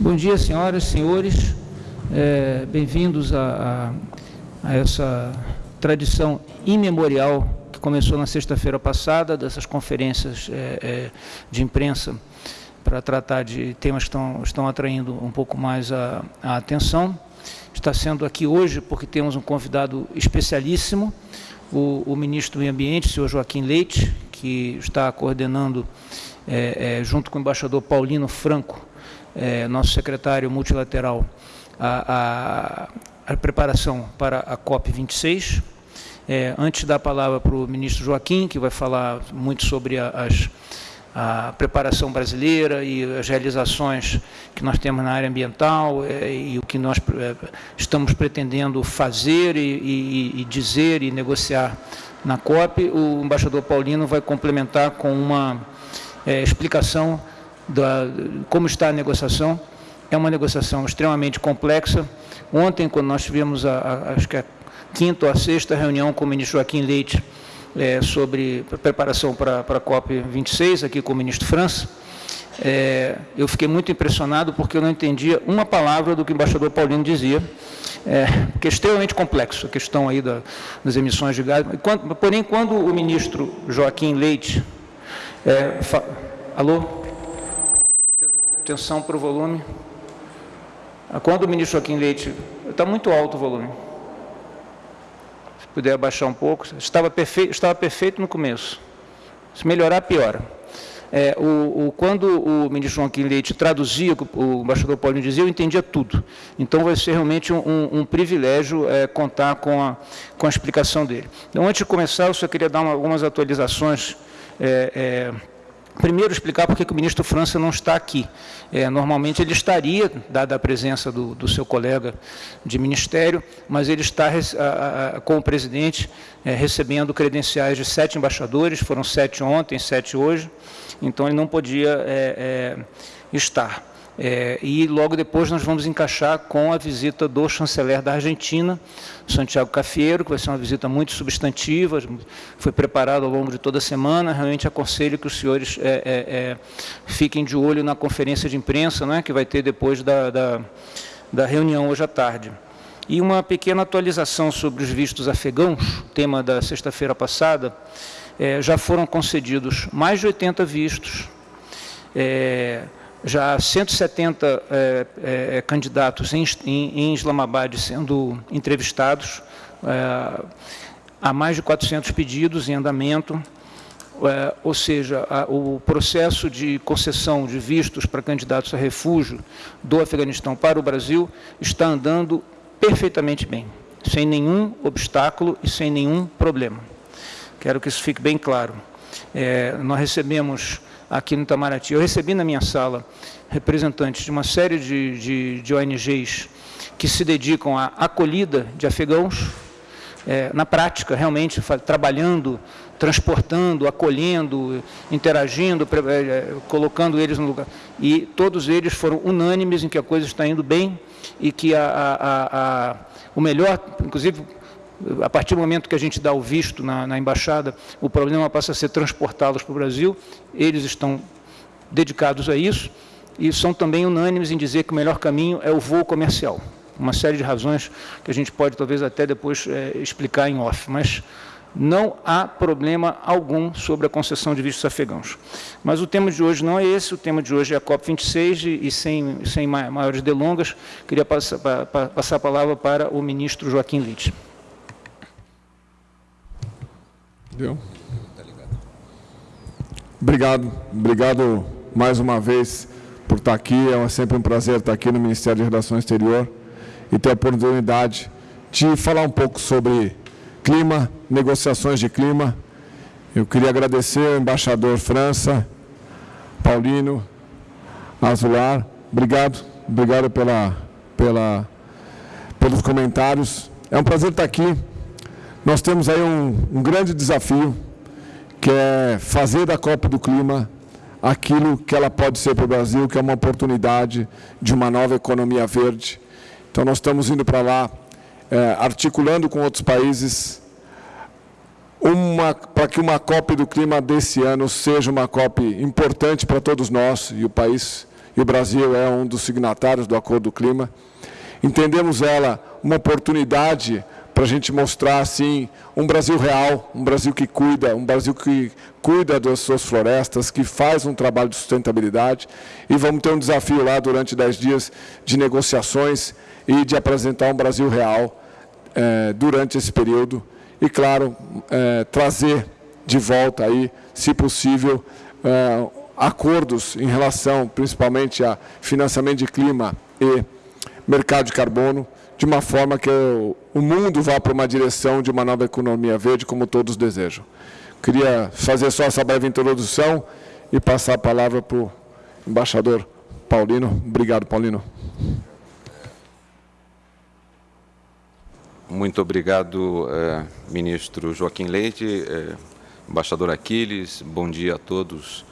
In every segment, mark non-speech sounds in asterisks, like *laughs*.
Bom dia, senhoras e senhores. É, Bem-vindos a, a, a essa tradição imemorial que começou na sexta-feira passada, dessas conferências é, é, de imprensa para tratar de temas que estão, estão atraindo um pouco mais a, a atenção. Está sendo aqui hoje porque temos um convidado especialíssimo, o, o ministro do Meio Ambiente, o senhor Joaquim Leite, que está coordenando, é, é, junto com o embaixador Paulino Franco, é, nosso secretário multilateral, a, a, a, preparação para a COP26. É, antes da palavra para o ministro Joaquim, que vai falar muito sobre a, as, a preparação brasileira e as realizações que nós temos na área ambiental é, e o que nós é, estamos pretendendo fazer e, e, e dizer e negociar na COP, o embaixador Paulino vai complementar com uma é, explicação da, como está a negociação. É uma negociação extremamente complexa. Ontem, quando nós tivemos, a, a, acho que a quinta ou a sexta reunião com o ministro Joaquim Leite é, sobre preparação para, para a COP26, aqui com o ministro França, é, eu fiquei muito impressionado porque eu não entendia uma palavra do que o embaixador Paulino dizia, é, que é extremamente complexo, a questão aí da, das emissões de gás. Quando, porém, quando o ministro Joaquim Leite... É, fa... Alô? Atenção para o volume. Quando o ministro Joaquim Leite... Está muito alto o volume. Se puder abaixar um pouco. Estava perfeito, estava perfeito no começo. Se melhorar, piora. É, o, o, quando o ministro Joaquim Leite traduzia o que o embaixador Paulinho dizia, eu entendia tudo. Então, vai ser realmente um, um, um privilégio é, contar com a, com a explicação dele. Então, antes de começar, eu só queria dar uma, algumas atualizações é, é Primeiro, explicar por que o ministro França não está aqui. É, normalmente ele estaria, dada a presença do, do, seu colega de ministério, mas ele está a, a, com o presidente é, recebendo credenciais de sete embaixadores, foram sete ontem, sete hoje, então ele não podia é, é estar. É, e logo depois nós vamos encaixar com a visita do chanceler da Argentina, Santiago Cafiero, que vai ser uma visita muito substantiva, foi preparada ao longo de toda a semana. Realmente aconselho que os senhores é, é, é fiquem de olho na conferência de imprensa, né, que vai ter depois da, da, da reunião hoje à tarde. E uma pequena atualização sobre os vistos afegãos, tema da sexta-feira passada, é, já foram concedidos mais de 80 vistos, é, já 170 é, é, candidatos em, em, em, Islamabad sendo entrevistados, é, há mais de 400 pedidos em andamento, é, ou seja, a, o processo de concessão de vistos para candidatos a refúgio do Afeganistão para o Brasil está andando perfeitamente bem, sem nenhum obstáculo e sem nenhum problema. Quero que isso fique bem claro. É, nós recebemos aqui no Itamaraty. Eu recebi na minha sala representantes de uma série de, de, de ONGs que se dedicam à acolhida de afegãos, é, na prática, realmente, trabalhando, transportando, acolhendo, interagindo, é, é, colocando eles no lugar. E todos eles foram unânimes em que a coisa está indo bem e que a, a, a, o melhor, inclusive a partir do momento que a gente dá o visto na, na embaixada, o problema passa a ser transportá-los para o Brasil, eles estão dedicados a isso e são também unânimes em dizer que o melhor caminho é o voo comercial. Uma série de razões que a gente pode talvez até depois é, explicar em off, mas não há problema algum sobre a concessão de vistos afegãos. Mas o tema de hoje não é esse, o tema de hoje é a COP26 e, e sem, sem maiores delongas, queria passar, pa, passar a palavra para o ministro Joaquim Litt. Deu? Obrigado, obrigado mais uma vez por estar aqui. É sempre um prazer estar aqui no Ministério de Relações Exterior e ter a oportunidade de falar um pouco sobre clima, negociações de clima. Eu queria agradecer ao embaixador França, Paulino, Azular. Obrigado, obrigado pela, pela, pelos comentários. É um prazer estar aqui. Nós temos aí um, um grande desafio, que é fazer da Copa do Clima aquilo que ela pode ser para o Brasil, que é uma oportunidade de uma nova economia verde. Então, nós estamos indo para lá, é, articulando com outros países, para que uma COP do clima desse ano seja uma COP importante para todos nós, e o país, e o Brasil é um dos signatários do Acordo do Clima. Entendemos ela uma oportunidade para a gente mostrar assim um Brasil real, um Brasil que cuida, um Brasil que cuida das suas florestas, que faz um trabalho de sustentabilidade. E vamos ter um desafio lá durante dez dias de negociações e de apresentar um Brasil real eh, durante esse período. E, claro, eh, trazer de volta aí, se possível, eh, acordos em relação principalmente a financiamento de clima e mercado de carbono, de uma forma que o mundo vá para uma direção de uma nova economia verde, como todos desejam. Queria fazer só essa breve introdução e passar a palavra para o embaixador Paulino. Obrigado, Paulino. Muito obrigado, eh, ministro Joaquim Leite, eh, embaixador Aquiles, bom dia a todos.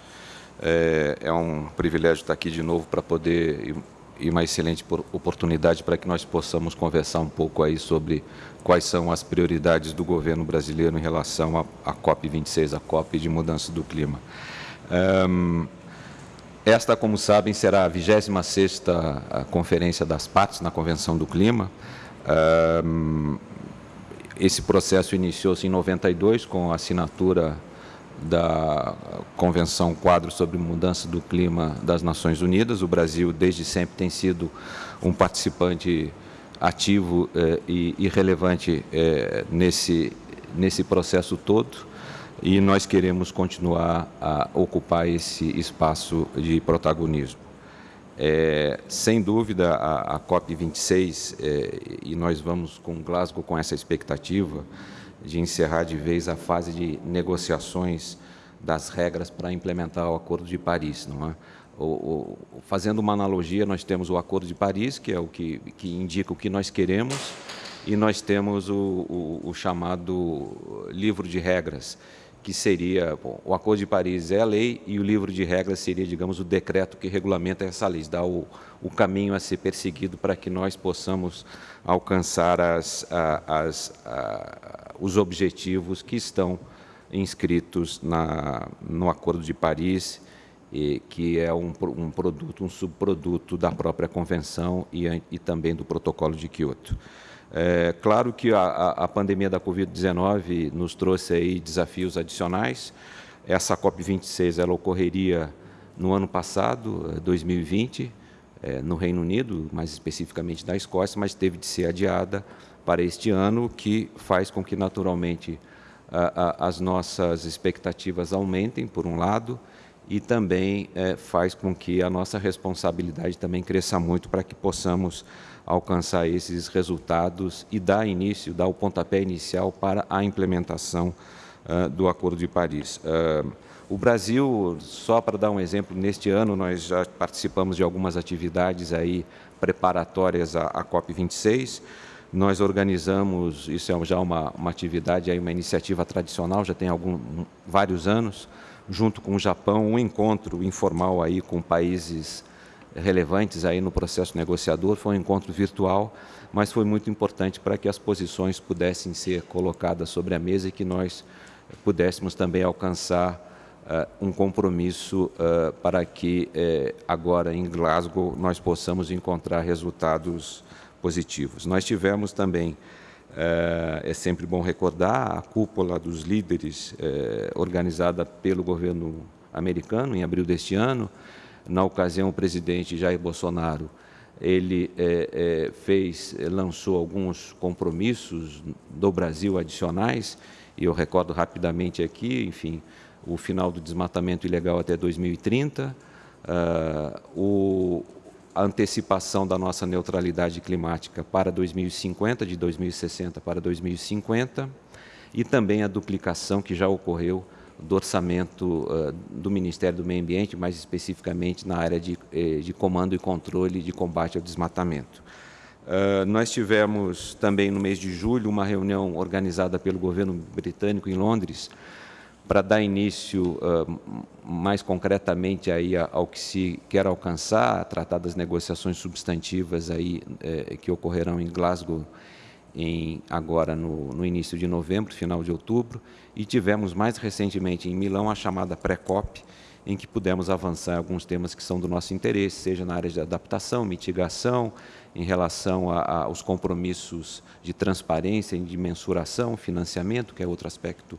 É, é um privilégio estar aqui de novo para poder e uma excelente oportunidade para que nós possamos conversar um pouco aí sobre quais são as prioridades do governo brasileiro em relação à COP26, a COP de mudança do clima. Um, esta, como sabem, será a 26ª Conferência das Partes na Convenção do Clima. Um, esse processo iniciou-se em 92 com a assinatura da Convenção Quadro sobre Mudança do Clima das Nações Unidas. O Brasil, desde sempre, tem sido um participante ativo eh, e, e, relevante eh, nesse, nesse processo todo e nós queremos continuar a ocupar esse espaço de protagonismo. É, sem dúvida, a, a COP26, é, e nós vamos com Glasgow com essa expectativa, de encerrar de vez a fase de negociações das regras para implementar o Acordo de Paris. Não é? O, o, fazendo uma analogia, nós temos o Acordo de Paris, que é o que, que indica o que nós queremos, e nós temos o, o chamado livro de regras, que seria, bom, o Acordo de Paris é a lei e o livro de regras seria, digamos, o decreto que regulamenta essa lei, dá o, o caminho a ser perseguido para que nós possamos alcançar as, as, os objetivos que estão inscritos na, no Acordo de Paris, e, que é um, um, produto, um subproduto da própria Convenção e, e também do Protocolo de Kyoto. É, claro que a, a pandemia da Covid-19 nos trouxe aí desafios adicionais. Essa COP26 ela ocorreria no ano passado, 2020, é, é, no Reino Unido, mais especificamente na Escócia, mas teve de ser adiada para este ano, que faz com que naturalmente a, a, as nossas expectativas aumentem, por um lado, e também é, faz com que a nossa responsabilidade também cresça muito para que possamos alcançar esses resultados e dar início, dar o pontapé inicial para a implementação uh, do Acordo de Paris. Uh, o Brasil, só para dar um exemplo, neste ano nós já participamos de algumas atividades aí preparatórias à, à COP26. Nós organizamos, isso é já uma, uma atividade, uma iniciativa tradicional, já tem algum, vários anos, junto com o Japão, um encontro informal aí com países relevantes aí no processo negociador. Foi um encontro virtual, mas foi muito importante para que as posições pudessem ser colocadas sobre a mesa e que nós pudéssemos também alcançar uh, um compromisso uh, para que uh, agora em Glasgow nós possamos encontrar resultados positivos. Nós tivemos também é sempre bom recordar a cúpula dos líderes organizada pelo governo americano em abril deste ano, na ocasião, o presidente Jair Bolsonaro ele é, é, fez, lançou alguns compromissos do Brasil adicionais, e eu recordo rapidamente aqui, enfim, o final do desmatamento ilegal até 2030, uh, ah, o, a antecipação da nossa neutralidade climática para 2050, de 2060 para 2050, e também a duplicação que já ocorreu do orçamento uh, do Ministério do Meio Ambiente, mais especificamente na área de, eh, de comando e controle de combate ao desmatamento. Uh, nós tivemos também no mês de julho uma reunião organizada pelo governo britânico em Londres para dar início uh, mais concretamente aí ao que se quer alcançar, tratar das negociações substantivas aí eh, que ocorrerão em Glasgow em, agora no, no, início de novembro, final de outubro, e tivemos mais recentemente em Milão a chamada pré-COP, em que pudemos avançar alguns temas que são do nosso interesse, seja na área de adaptação, mitigação, em relação aos compromissos de transparência de mensuração, financiamento, que é outro aspecto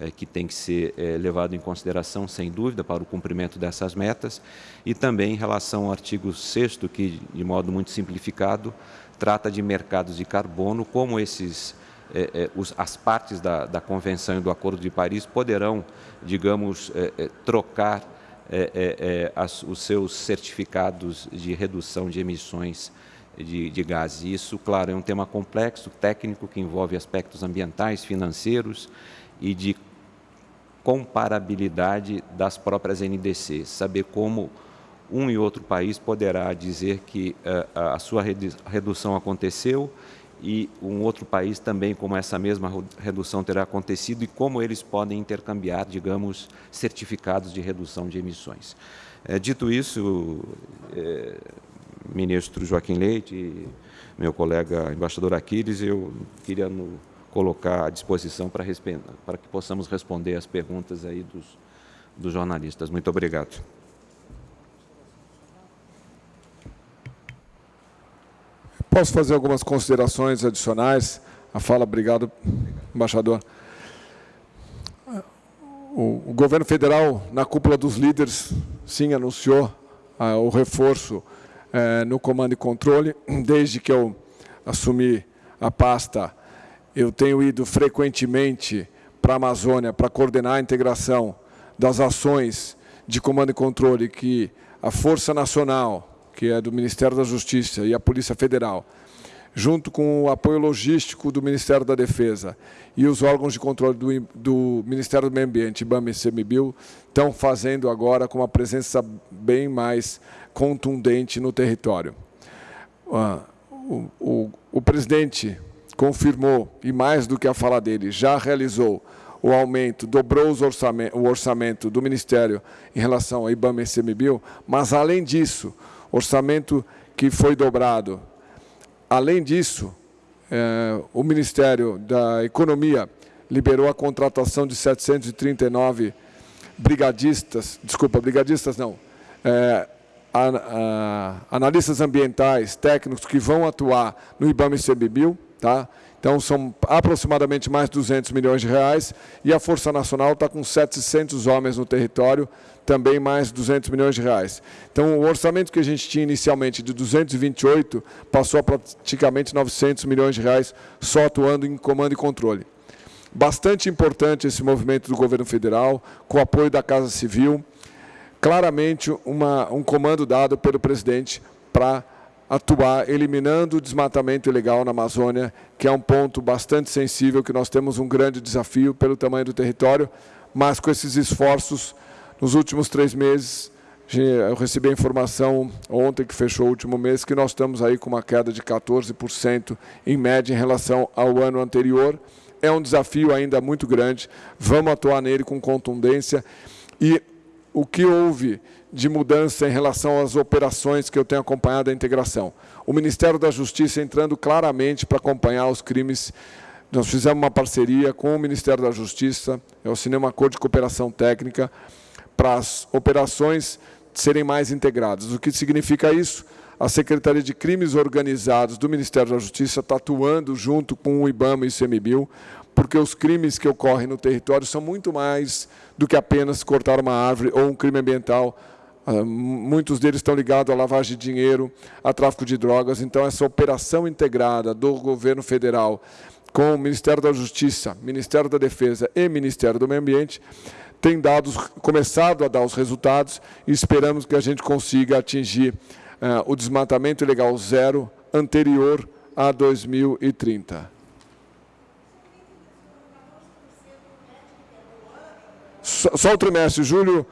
é, que tem que ser é, levado em consideração, sem dúvida, para o cumprimento dessas metas, e também em relação ao artigo 6 que, de modo muito simplificado, trata de mercados de carbono, como esses, é, as partes da, Convenção e do Acordo de Paris poderão, digamos, trocar os seus certificados de redução de emissões de, de gases. Isso, claro, é um tema complexo, técnico, que envolve aspectos ambientais, financeiros e de comparabilidade das próprias NDCs, saber como um e outro país poderá dizer que uh, a sua redução aconteceu e um outro país também como essa mesma redução terá acontecido e como eles podem intercambiar, digamos, certificados de redução de emissões. É, dito isso, é, ministro Joaquim Leite meu colega embaixador Aquiles, eu queria no, colocar à disposição para, para que possamos responder as perguntas aí dos, dos jornalistas. Muito obrigado. Posso fazer algumas considerações adicionais? A fala, obrigado, embaixador. O, governo federal, na cúpula dos líderes, sim, anunciou ah, o reforço eh, no comando e controle. Desde que eu assumi a pasta, eu tenho ido frequentemente para a Amazônia para coordenar a integração das ações de comando e controle que a Força Nacional, que é do Ministério da Justiça e a Polícia Federal, junto com o apoio logístico do Ministério da Defesa e os órgãos de controle do, do Ministério do Meio Ambiente, IBAMA e CMBio, estão fazendo agora com uma presença bem mais contundente no território. Uh, o, o, o presidente confirmou, e mais do que a fala dele, já realizou o aumento, dobrou orçamento, o orçamento do Ministério em relação ao IBAMA e CMBio, mas, além disso, orçamento que foi dobrado. Além disso, é, o Ministério da Economia liberou a contratação de 739 brigadistas, desculpa, brigadistas não, é, a, analistas ambientais, técnicos que vão atuar no IBAMA e CMBio, Tá? Então, são aproximadamente mais de 200 milhões de reais e a Força Nacional está com 700 homens no território, também mais 200 milhões de reais. Então, o orçamento que a gente tinha inicialmente de 228 passou a praticamente 900 milhões de reais só atuando em comando e controle. Bastante importante esse movimento do governo federal, com o apoio da Casa Civil, claramente uma, um comando dado pelo presidente para atuar eliminando o desmatamento ilegal na Amazônia, que é um ponto bastante sensível, que nós temos um grande desafio pelo tamanho do território, mas com esses esforços, nos últimos três meses, eu recebi a informação ontem, que fechou o último mês, que nós estamos aí com uma queda de 14% em média em relação ao ano anterior. É um desafio ainda muito grande, vamos atuar nele com contundência. E o que houve de mudança em relação às operações que eu tenho acompanhado a integração. O Ministério da Justiça entrando claramente para acompanhar os crimes. Nós fizemos uma parceria com o Ministério da Justiça, eu assinei uma acordo de cooperação técnica para as operações serem mais integradas. O que significa isso? A Secretaria de Crimes Organizados do Ministério da Justiça está atuando junto com o IBAMA e o ICMBio, porque os crimes que ocorrem no território são muito mais do que apenas cortar uma árvore ou um crime ambiental muitos deles estão ligados à lavagem de dinheiro, a tráfico de drogas. Então, essa operação integrada do governo federal com o Ministério da Justiça, Ministério da Defesa e Ministério do Meio Ambiente tem dado, começado a dar os resultados e esperamos que a gente consiga atingir uh, o desmatamento ilegal zero anterior a 2030. Só, só o trimestre, julho,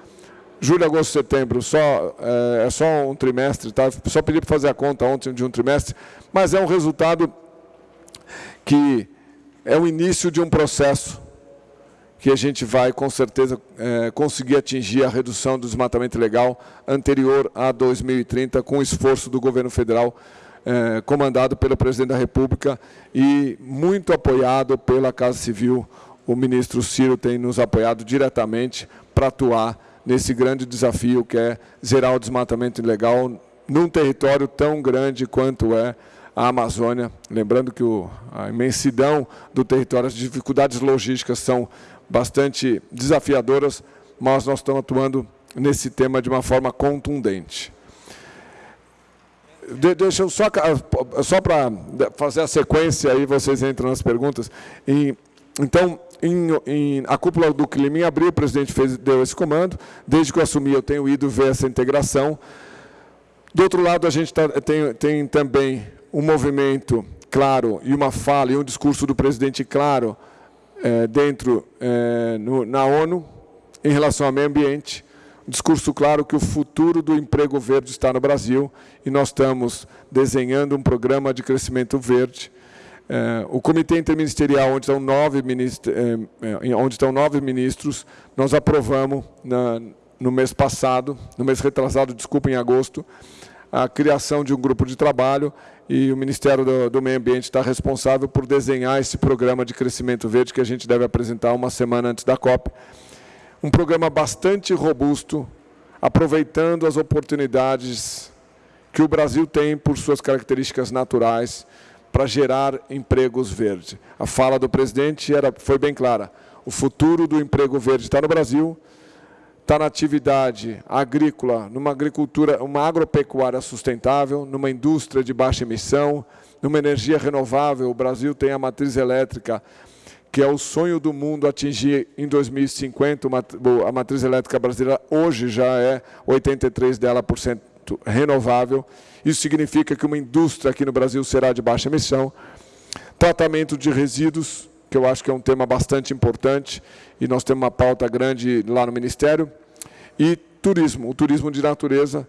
julho, agosto, setembro, só, é, é, só um trimestre, tá? só pedi para fazer a conta ontem de um trimestre, mas é um resultado que é o início de um processo que a gente vai, com certeza, é, conseguir atingir a redução do desmatamento legal anterior a 2030, com o esforço do governo federal, é, comandado pelo presidente da República e muito apoiado pela Casa Civil. O ministro Ciro tem nos apoiado diretamente para atuar nesse grande desafio que é zerar o desmatamento ilegal num território tão grande quanto é a Amazônia. Lembrando que o, a imensidão do território, as dificuldades logísticas são bastante desafiadoras, mas nós estamos atuando nesse tema de uma forma contundente. De, deixa eu só, só para fazer a sequência, aí vocês entram nas perguntas. E, então, em, em, a cúpula do clima em abril, o presidente fez, deu esse comando. Desde que eu assumi, eu tenho ido ver essa integração. Do outro lado, a gente tá, tem, tem também um movimento claro e uma fala e um discurso do presidente claro é, dentro é, no, na ONU em relação ao meio ambiente. Um discurso claro que o futuro do emprego verde está no Brasil e nós estamos desenhando um programa de crescimento verde é, o comitê interministerial, onde estão nove, ministros, é, é, onde estão nove ministros, nós aprovamos na, no mês passado, no mês retrasado, desculpa, em agosto, a criação de um grupo de trabalho e o Ministério do, do, Meio Ambiente está responsável por desenhar esse programa de crescimento verde que a gente deve apresentar uma semana antes da COP. Um programa bastante robusto, aproveitando as oportunidades que o Brasil tem por suas características naturais, para gerar empregos verdes. A fala do presidente era, foi bem clara. O futuro do emprego verde está no Brasil, está na atividade agrícola, numa agricultura, uma agropecuária sustentável, numa indústria de baixa emissão, numa energia renovável. O Brasil tem a matriz elétrica, que é o sonho do mundo atingir em 2050, a matriz elétrica brasileira hoje já é 83 dela por cento renovável. Isso significa que uma indústria aqui no Brasil será de baixa emissão. Tratamento de resíduos, que eu acho que é um tema bastante importante, e nós temos uma pauta grande lá no Ministério. E turismo, o turismo de natureza.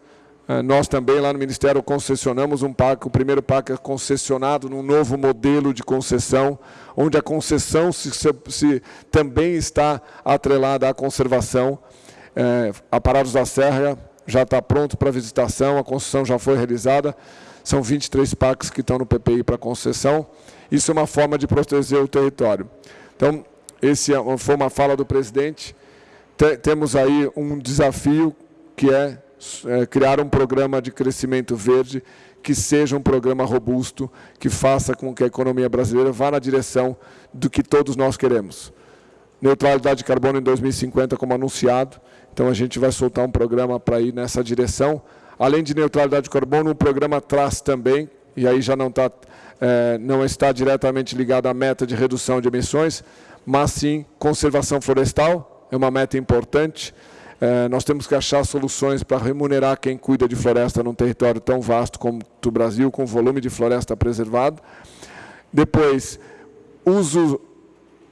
Eh, nós também lá no Ministério concessionamos um parque, o primeiro parque é concessionado num novo modelo de concessão, onde a concessão se, se, também está atrelada à conservação. É, a Parados da Serra já está pronto para visitação, a concessão já foi realizada, são 23 parques que estão no PPI para concessão. Isso é uma forma de proteger o território. Então, esse é foi uma fala do presidente. temos aí um desafio que é, é criar um programa de crescimento verde que seja um programa robusto, que faça com que a economia brasileira vá na direção do que todos nós queremos. Neutralidade de carbono em 2050, como anunciado, então, a gente vai soltar um programa para ir nessa direção. Além de neutralidade de carbono, o programa traz também, e aí já não, tá, é, não está diretamente ligado à meta de redução de emissões, mas sim conservação florestal, é uma meta importante. É, nós temos que achar soluções para remunerar quem cuida de floresta num território tão vasto como o Brasil, com volume de floresta preservado. Depois, uso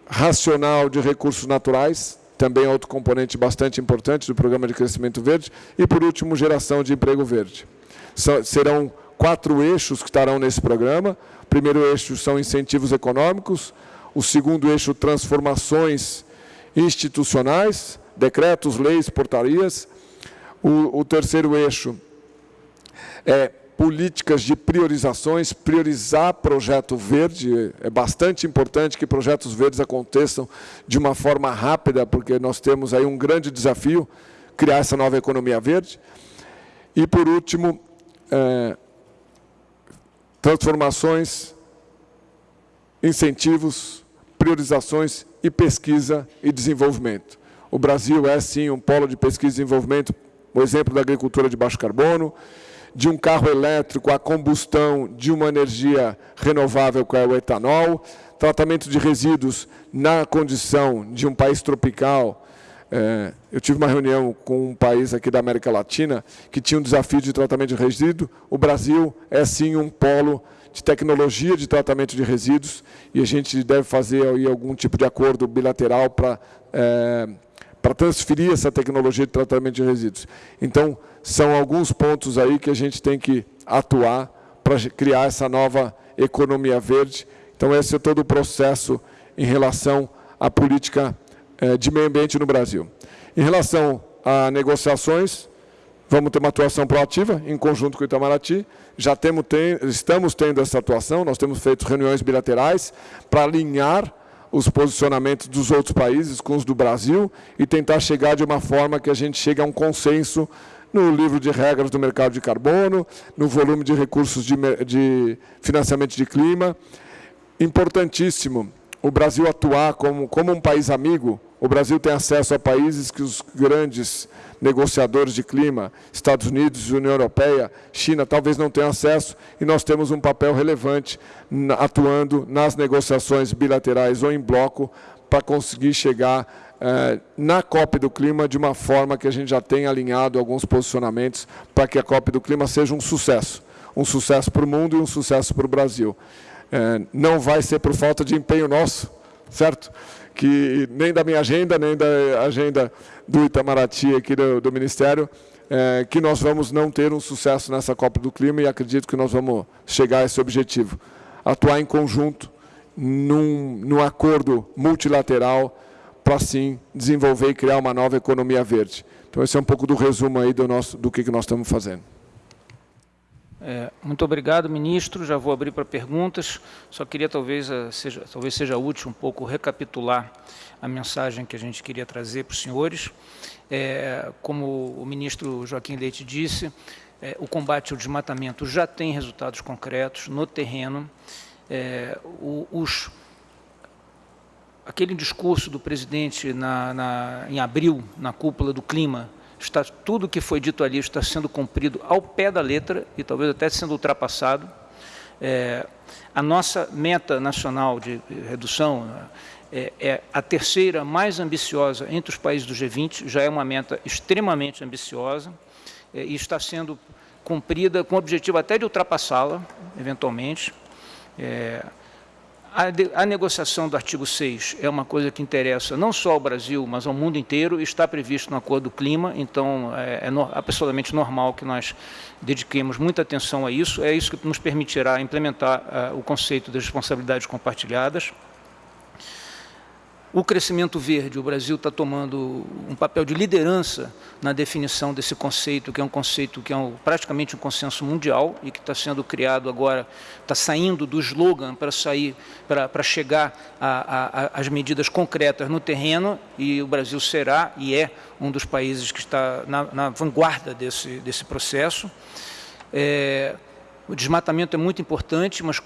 racional de recursos naturais, também outro componente bastante importante do Programa de Crescimento Verde. E, por último, geração de emprego verde. serão quatro eixos que estarão nesse programa. O primeiro eixo são incentivos econômicos, o segundo eixo, transformações institucionais, decretos, leis, portarias. O, o terceiro eixo é políticas de priorizações, priorizar projeto verde. É bastante importante que projetos verdes aconteçam de uma forma rápida, porque nós temos aí um grande desafio, criar essa nova economia verde. E, por último, é, transformações, incentivos, priorizações e pesquisa e desenvolvimento. O Brasil é, sim, um polo de pesquisa e desenvolvimento, o exemplo da agricultura de baixo carbono, de um carro elétrico a combustão de uma energia renovável, que é o etanol, tratamento de resíduos na condição de um país tropical. É, eu tive uma reunião com um país aqui da América Latina que tinha um desafio de tratamento de resíduos. O Brasil é, sim, um polo de tecnologia de tratamento de resíduos e a gente deve fazer algum tipo de acordo bilateral para é, para transferir essa tecnologia de tratamento de resíduos. Então, são alguns pontos aí que a gente tem que atuar para criar essa nova economia verde. Então, esse é todo o processo em relação à política eh, de meio ambiente no Brasil. Em relação a negociações, vamos ter uma atuação proativa em conjunto com o Itamaraty. Já temos, tem, estamos tendo essa atuação, nós temos feito reuniões bilaterais para alinhar os posicionamentos dos outros países com os do Brasil e tentar chegar de uma forma que a gente chegue a um consenso no livro de regras do mercado de carbono, no volume de recursos de, de financiamento de clima. Importantíssimo o Brasil atuar como, como um país amigo. O Brasil tem acesso a países que os grandes negociadores de clima, Estados Unidos, União Europeia, China, talvez não tenham acesso, e nós temos um papel relevante atuando nas negociações bilaterais ou em bloco para conseguir chegar eh, na COP do Clima de uma forma que a gente já tenha alinhado alguns posicionamentos para que a COP do Clima seja um sucesso. Um sucesso para o mundo e um sucesso para o Brasil. Eh, não vai ser por falta de empenho nosso, certo? Que nem da minha agenda, nem da agenda do Itamaraty aqui do, do Ministério, é, que nós vamos não ter um sucesso nessa Copa do Clima e acredito que nós vamos chegar a esse objetivo. Atuar em conjunto, num, num acordo multilateral, para sim desenvolver e criar uma nova economia verde. Então esse é um pouco do resumo aí do, nosso, do que, que nós estamos fazendo. É, muito obrigado, ministro. Já vou abrir para perguntas. Só queria talvez eh, seja, talvez seja útil um pouco recapitular a mensagem que a gente queria trazer para os senhores. É, como o ministro Joaquim Leite disse, é, o combate ao desmatamento já tem resultados concretos no terreno. É, o, os, aquele discurso do presidente na, na, em abril, na cúpula do clima, está, tudo que foi dito ali está sendo cumprido ao pé da letra e talvez até sendo ultrapassado. É, a nossa meta nacional de redução é, é, a terceira mais ambiciosa entre os países do G20, já é uma meta extremamente ambiciosa é, e está sendo cumprida com o objetivo até de ultrapassá-la, eventualmente. A, a, negociação do artigo 6 é uma coisa que interessa não só ao Brasil, mas ao mundo inteiro, está previsto no Acordo do Clima, então é, é no, absolutamente normal que nós dediquemos muita atenção a isso, é isso que nos permitirá implementar uh, o conceito das responsabilidades compartilhadas. O crescimento verde, o Brasil está tomando um papel de liderança na definição desse conceito, que é um conceito que é um, praticamente um consenso mundial e que está sendo criado agora, está saindo do slogan para sair, para chegar às medidas concretas no terreno e o Brasil será e é um dos países que está na, na vanguarda desse, desse processo. É, o desmatamento é muito importante, mas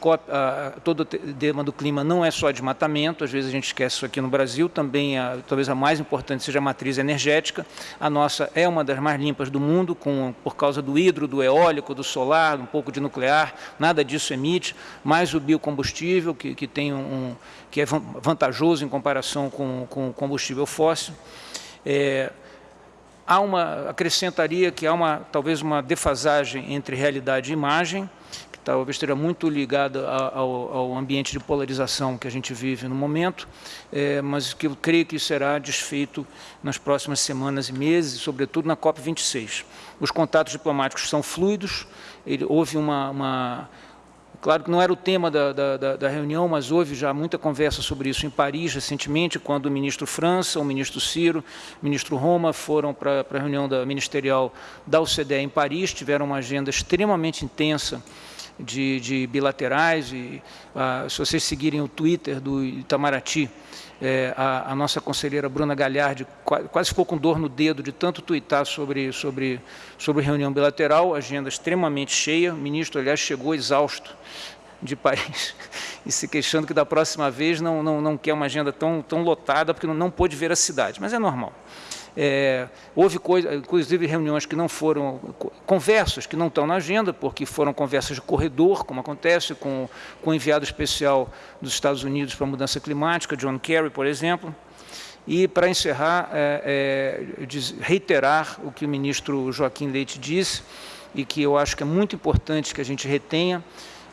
todo o tema do clima não é só desmatamento, às vezes a gente esquece isso aqui no Brasil, também a, talvez a mais importante seja a matriz energética. A nossa é uma das mais limpas do mundo, com, por causa do hidro, do eólico, do solar, um pouco de nuclear, nada disso emite, mais o biocombustível, que, que, tem um, que é vantajoso em comparação com, com combustível fóssil. É, há uma, acrescentaria que há uma, talvez uma defasagem entre realidade e imagem, que talvez esteja muito ligada ao, ao, ambiente de polarização que a gente vive no momento, é, mas que eu creio que será desfeito nas próximas semanas e meses, sobretudo na COP26. Os contatos diplomáticos são fluidos, ele, houve uma, uma Claro que não era o tema da, da, da, reunião, mas houve já muita conversa sobre isso em Paris recentemente, quando o ministro França, o ministro Ciro, o ministro Roma foram para a reunião da ministerial da OCDE em Paris, tiveram uma agenda extremamente intensa de, de bilaterais. E, ah, se vocês seguirem o Twitter do Itamaraty, é, a, a, nossa conselheira Bruna Galhardi quase ficou com dor no dedo de tanto tuitar sobre, sobre, sobre reunião bilateral, agenda extremamente cheia. O ministro, aliás, chegou exausto de Paris *laughs* e se queixando que da próxima vez não, não, não quer uma agenda tão, tão lotada porque não, não pôde ver a cidade, mas é normal. É, houve, coisa, inclusive, reuniões que não foram, conversas que não estão na agenda, porque foram conversas de corredor, como acontece com, com o enviado especial dos Estados Unidos para a mudança climática, John Kerry, por exemplo. E, para encerrar, é, é, reiterar o que o ministro Joaquim Leite disse, e que eu acho que é muito importante que a gente retenha,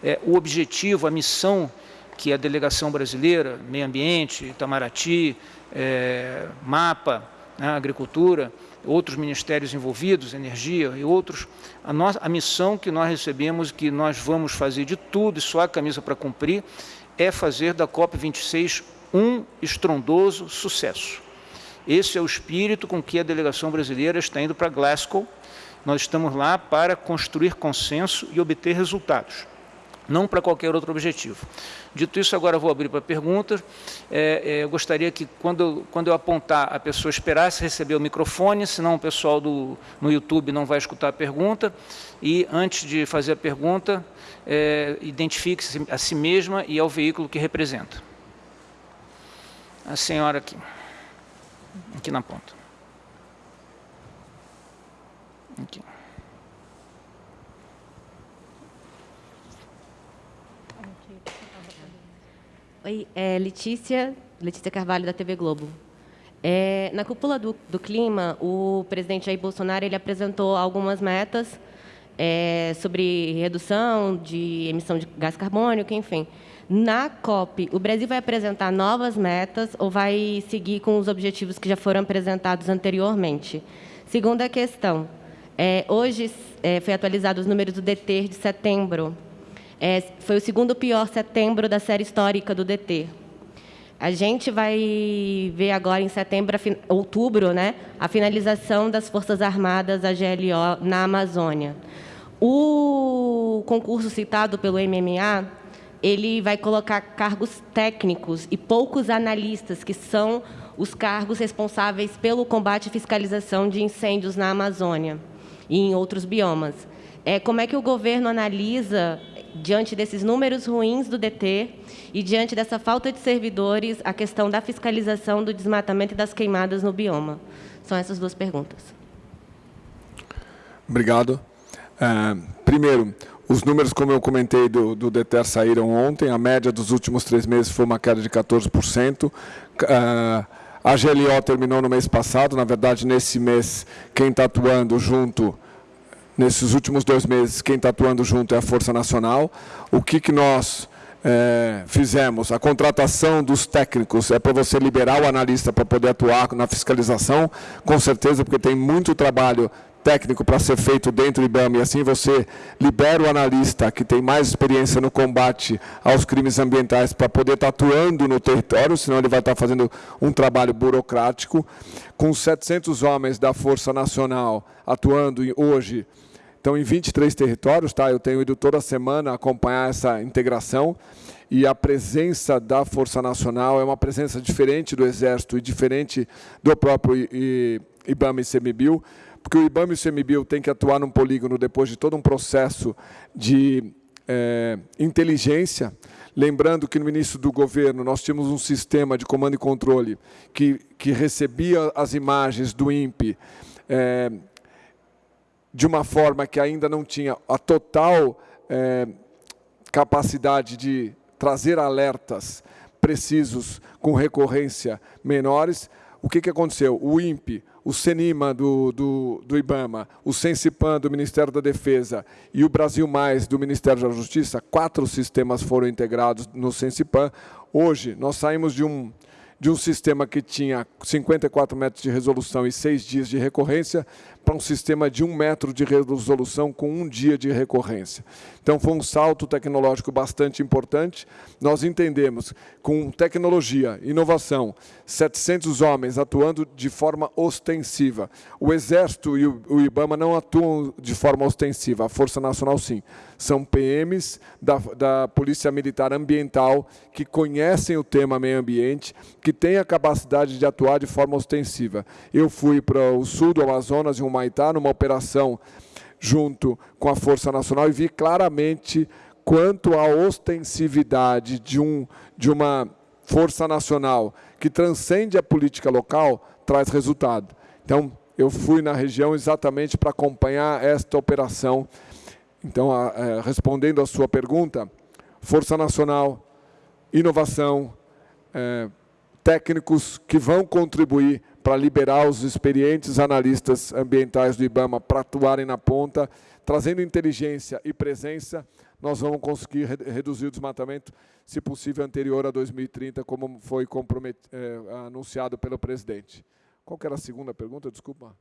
é, o objetivo, a missão que a delegação brasileira, meio ambiente, Itamaraty, é, MAPA, né, agricultura, outros ministérios envolvidos, energia e outros, a, nossa, a missão que nós recebemos, que nós vamos fazer de tudo, e só a camisa para cumprir, é fazer da COP26 um estrondoso sucesso. Esse é o espírito com que a delegação brasileira está indo para Glasgow. Nós estamos lá para construir consenso e obter resultados. Não para qualquer outro objetivo. Dito isso, agora vou abrir para perguntas. É, é, eu gostaria que, quando, quando eu apontar, a pessoa esperasse receber o microfone, senão o pessoal do, no YouTube não vai escutar a pergunta. E, antes de fazer a pergunta, é, identifique-se a si mesma e ao veículo que representa. A senhora aqui, aqui na ponta. Aqui. Oi, é Letícia, Letícia Carvalho, da TV Globo. É, na cúpula do, do, clima, o presidente Jair Bolsonaro ele apresentou algumas metas é, sobre redução de emissão de gás carbônico, enfim. Na COP, o Brasil vai apresentar novas metas ou vai seguir com os objetivos que já foram apresentados anteriormente? Segunda questão. É, hoje é, foi atualizado os números do DT de setembro é, foi o segundo pior setembro da série histórica do DT. A gente vai ver agora em setembro, outubro, né, a finalização das Forças Armadas, a GLO, na Amazônia. O concurso citado pelo MMA, ele vai colocar cargos técnicos e poucos analistas, que são os cargos responsáveis pelo combate e fiscalização de incêndios na Amazônia e em outros biomas. É, como é que o governo analisa diante desses números ruins do DT e diante dessa falta de servidores, a questão da fiscalização do desmatamento e das queimadas no bioma? São essas duas perguntas. Obrigado. É, primeiro, os números, como eu comentei, do, do DETER saíram ontem. A média dos últimos três meses foi uma queda de 14%. É, a GLO terminou no mês passado. Na verdade, nesse mês, quem está atuando junto nesses últimos dois meses, quem está atuando junto é a Força Nacional. O que, que nós é, fizemos? A contratação dos técnicos é para você liberar o analista para poder atuar na fiscalização, com certeza, porque tem muito trabalho técnico para ser feito dentro do IBAMA e assim você libera o analista que tem mais experiência no combate aos crimes ambientais para poder estar tá atuando no território, senão ele vai estar tá fazendo um trabalho burocrático. Com 700 homens da Força Nacional atuando hoje então, em 23 territórios, tá? eu tenho ido toda semana acompanhar essa integração e a presença da Força Nacional é uma presença diferente do Exército e diferente do próprio IBAMA e CMBio, porque o IBAMA e o CMBio têm que atuar num polígono depois de todo um processo de é, inteligência, lembrando que no início do governo nós tínhamos um sistema de comando e controle que, que recebia as imagens do INPE é, de uma forma que ainda não tinha a total é, capacidade de trazer alertas precisos com recorrência menores, o que, que aconteceu? O INPE, o CENIMA do, do, do IBAMA, o SENSIPAN do Ministério da Defesa e o Brasil Mais do Ministério da Justiça, quatro sistemas foram integrados no SENSIPAN. Hoje, nós saímos de um, de um sistema que tinha 54 metros de resolução e seis dias de recorrência para um sistema de um metro de resolução com um dia de recorrência. Então, foi um salto tecnológico bastante importante. Nós entendemos, com tecnologia, inovação, 700 homens atuando de forma ostensiva. O Exército e o IBAMA não atuam de forma ostensiva, a Força Nacional sim. São PMs da, da Polícia Militar Ambiental que conhecem o tema meio ambiente, que têm a capacidade de atuar de forma ostensiva. Eu fui para o sul do Amazonas, em um Humaitá, numa operação junto com a Força Nacional e vi claramente quanto a ostensividade de, um, de uma força nacional que transcende a política local traz resultado. Então, eu fui na região exatamente para acompanhar esta operação. Então, a, a, é, respondendo à sua pergunta, Força Nacional, inovação, é, técnicos que vão contribuir para liberar os experientes analistas ambientais do IBAMA para atuarem na ponta, trazendo inteligência e presença, nós vamos conseguir reduzir o desmatamento, se possível, anterior a 2030, como foi é, anunciado pelo presidente. Qual era a segunda pergunta? Desculpa.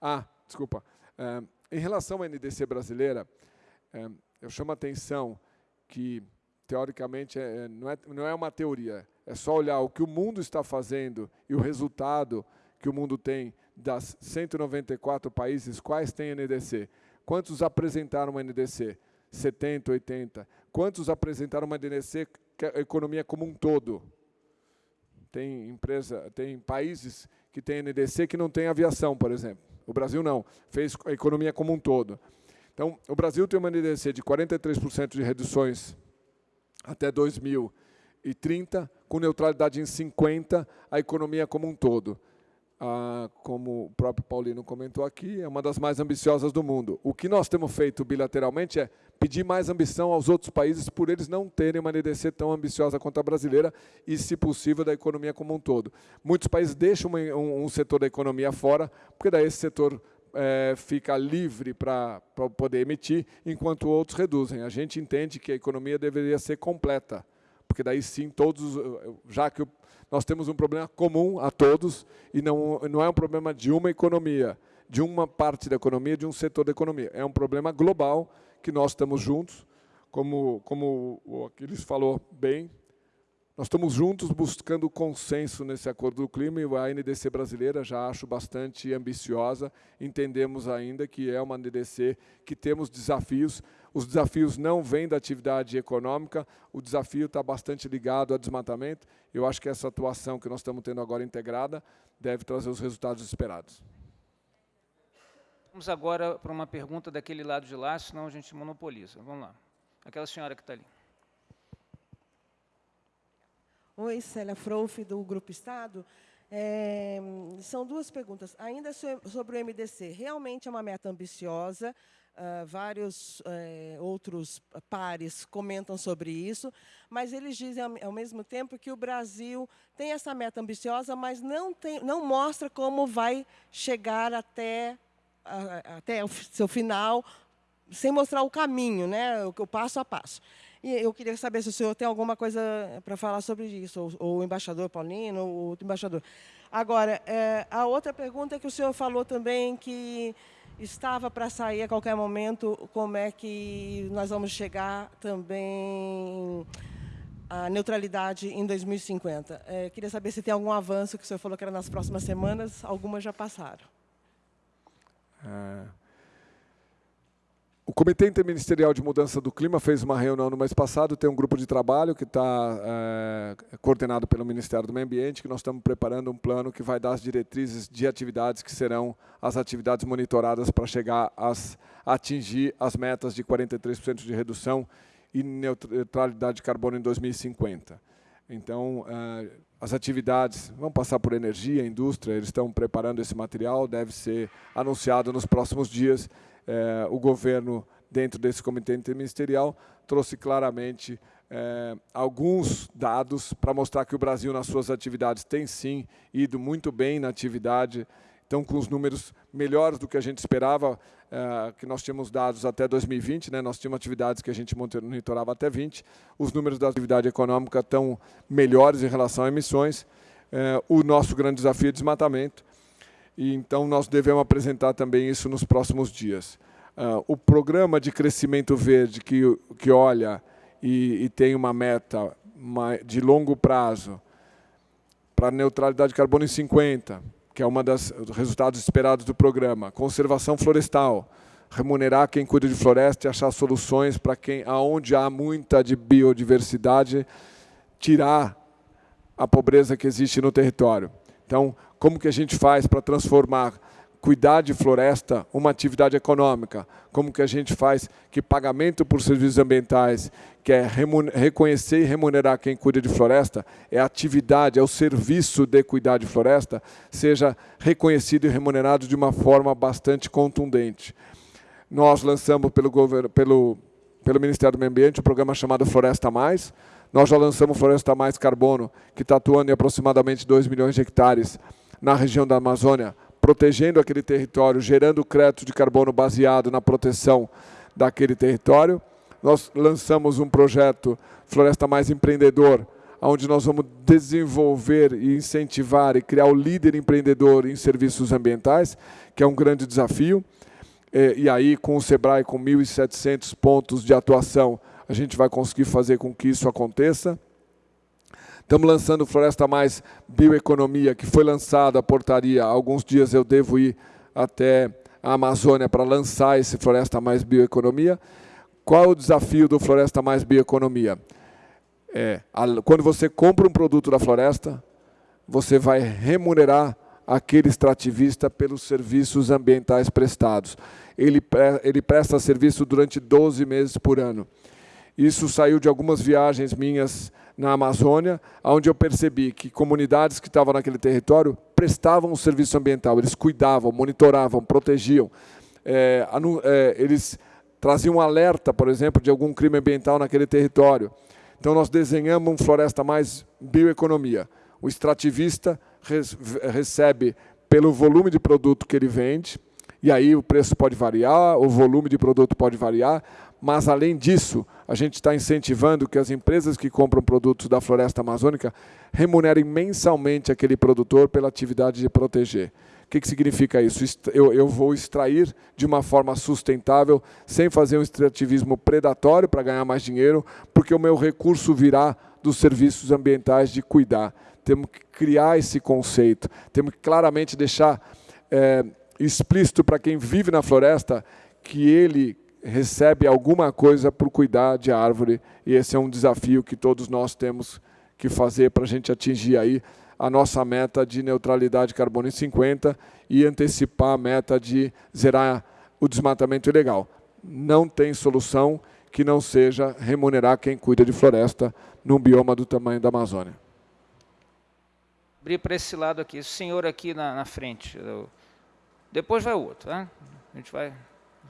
Ah, desculpa. É, em relação à NDC brasileira, é, eu chamo a atenção que, teoricamente, é, não, é, não é uma teoria, é só olhar o que o mundo está fazendo e o resultado que o mundo tem das 194 países, quais têm NDC? Quantos apresentaram uma NDC? 70, 80? Quantos apresentaram uma NDC que é a economia como um todo? Tem empresa, tem países que têm NDC que não tem aviação, por exemplo. O Brasil não, fez a economia como um todo. Então, o Brasil tem uma NDC de 43% de reduções até 2030, com neutralidade em 50, a economia como um todo ah, como o próprio Paulino comentou aqui, é uma das mais ambiciosas do mundo. O que nós temos feito bilateralmente é pedir mais ambição aos outros países por eles não terem uma NDC tão ambiciosa quanto a brasileira e, se possível, da economia como um todo. Muitos países deixam um, um setor da economia fora, porque daí esse setor é, fica livre para poder emitir, enquanto outros reduzem. A gente entende que a economia deveria ser completa, porque daí sim todos, já que nós temos um problema comum a todos e não, não é um problema de uma economia, de uma parte da economia, de um setor da economia. É um problema global que nós estamos juntos, como, como o Aquiles falou bem, nós estamos juntos buscando consenso nesse acordo do clima e a NDC brasileira já acho bastante ambiciosa. Entendemos ainda que é uma NDC que temos desafios. Os desafios não vêm da atividade econômica, o desafio está bastante ligado ao desmatamento. Eu acho que essa atuação que nós estamos tendo agora integrada deve trazer os resultados esperados. Vamos agora para uma pergunta daquele lado de lá, senão a gente monopoliza. Vamos lá. Aquela senhora que está ali. Oi, Célia Frouf, do Grupo Estado. É, são duas perguntas. Ainda sobre o MDC, realmente é uma meta ambiciosa, uh, vários uh, outros pares comentam sobre isso, mas eles dizem, ao, ao, mesmo tempo, que o Brasil tem essa meta ambiciosa, mas não, tem, não mostra como vai chegar até, uh, até o seu final, sem mostrar o caminho, né, o, o passo a passo. E eu queria saber se o senhor tem alguma coisa para falar sobre isso, ou, ou, o embaixador Paulino, ou outro embaixador. Agora, é, a outra pergunta é que o senhor falou também que estava para sair a qualquer momento, como é que nós vamos chegar também à neutralidade em 2050. É, queria saber se tem algum avanço, que o senhor falou que era nas próximas semanas, algumas já passaram. É... O Comitê Interministerial de Mudança do Clima fez uma reunião no mês passado, tem um grupo de trabalho que está é, coordenado pelo Ministério do Meio Ambiente, que nós estamos preparando um plano que vai dar as diretrizes de atividades que serão as atividades monitoradas para chegar a atingir as metas de 43% de redução e neutralidade de carbono em 2050. Então, é, as atividades vão passar por energia, indústria, eles estão preparando esse material, deve ser anunciado nos próximos dias é, o governo, dentro desse comitê interministerial, trouxe claramente é, alguns dados para mostrar que o Brasil, nas suas atividades, tem sim ido muito bem na atividade, então com os números melhores do que a gente esperava, é, que nós tínhamos dados até 2020, né, nós tínhamos atividades que a gente monitorava até 20, os números da atividade econômica estão melhores em relação a emissões, o nosso grande desafio é desmatamento, e então nós devemos apresentar também isso nos próximos dias. Uh, o programa de crescimento verde que, que olha e, e tem uma meta de longo prazo para neutralidade de carbono em 50, que é uma das resultados esperados do programa. Conservação florestal, remunerar quem cuida de floresta e achar soluções para quem, aonde há muita de biodiversidade, tirar a pobreza que existe no território. Então, como que a gente faz para transformar cuidar de floresta uma atividade econômica? Como que a gente faz que pagamento por serviços ambientais, que é reconhecer e remunerar quem cuida de floresta, é atividade, é o serviço de cuidar de floresta, seja reconhecido e remunerado de uma forma bastante contundente. Nós lançamos pelo, governo, pelo, pelo Ministério do Meio Ambiente um programa chamado Floresta Mais, nós já lançamos Floresta Mais Carbono, que está atuando em aproximadamente 2 milhões de hectares na região da Amazônia, protegendo aquele território, gerando crédito de carbono baseado na proteção daquele território. Nós lançamos um projeto Floresta Mais Empreendedor, onde nós vamos desenvolver e incentivar e criar o líder empreendedor em serviços ambientais, que é um grande desafio. E aí, com o SEBRAE, com 1.700 pontos de atuação, a gente vai conseguir fazer com que isso aconteça. Estamos lançando Floresta Mais Bioeconomia, que foi lançada a portaria. Alguns dias eu devo ir até a Amazônia para lançar esse Floresta Mais Bioeconomia, qual é o desafio do Floresta Mais Bioeconomia? É, quando você compra um produto da floresta, você vai remunerar aquele extrativista pelos serviços ambientais prestados. Ele, ele presta serviço durante 12 meses por ano. Isso saiu de algumas viagens minhas na Amazônia, onde eu percebi que comunidades que estavam naquele território prestavam um serviço ambiental, eles cuidavam, monitoravam, protegiam. É, é, eles traziam um alerta, por exemplo, de algum crime ambiental naquele território. Então nós desenhamos um Floresta Mais Bioeconomia. O extrativista recebe pelo volume de produto que ele vende, e aí o preço pode variar, o volume de produto pode variar, mas além disso, a gente está incentivando que as empresas que compram produtos da floresta amazônica remunerem mensalmente aquele produtor pela atividade de proteger. O que, que significa isso? Eu, eu, vou extrair de uma forma sustentável, sem fazer um extrativismo predatório para ganhar mais dinheiro, porque o meu recurso virá dos serviços ambientais de cuidar. Temos que criar esse conceito, temos que claramente deixar é, explícito para quem vive na floresta que ele recebe alguma coisa por cuidar de árvore, e esse é um desafio que todos nós temos que fazer para a gente atingir aí a nossa meta de neutralidade de carbono em 50 e antecipar a meta de zerar o desmatamento ilegal. Não tem solução que não seja remunerar quem cuida de floresta num bioma do tamanho da Amazônia. Abrir para esse lado aqui, esse senhor aqui na, na frente. Depois vai o outro, né? A gente vai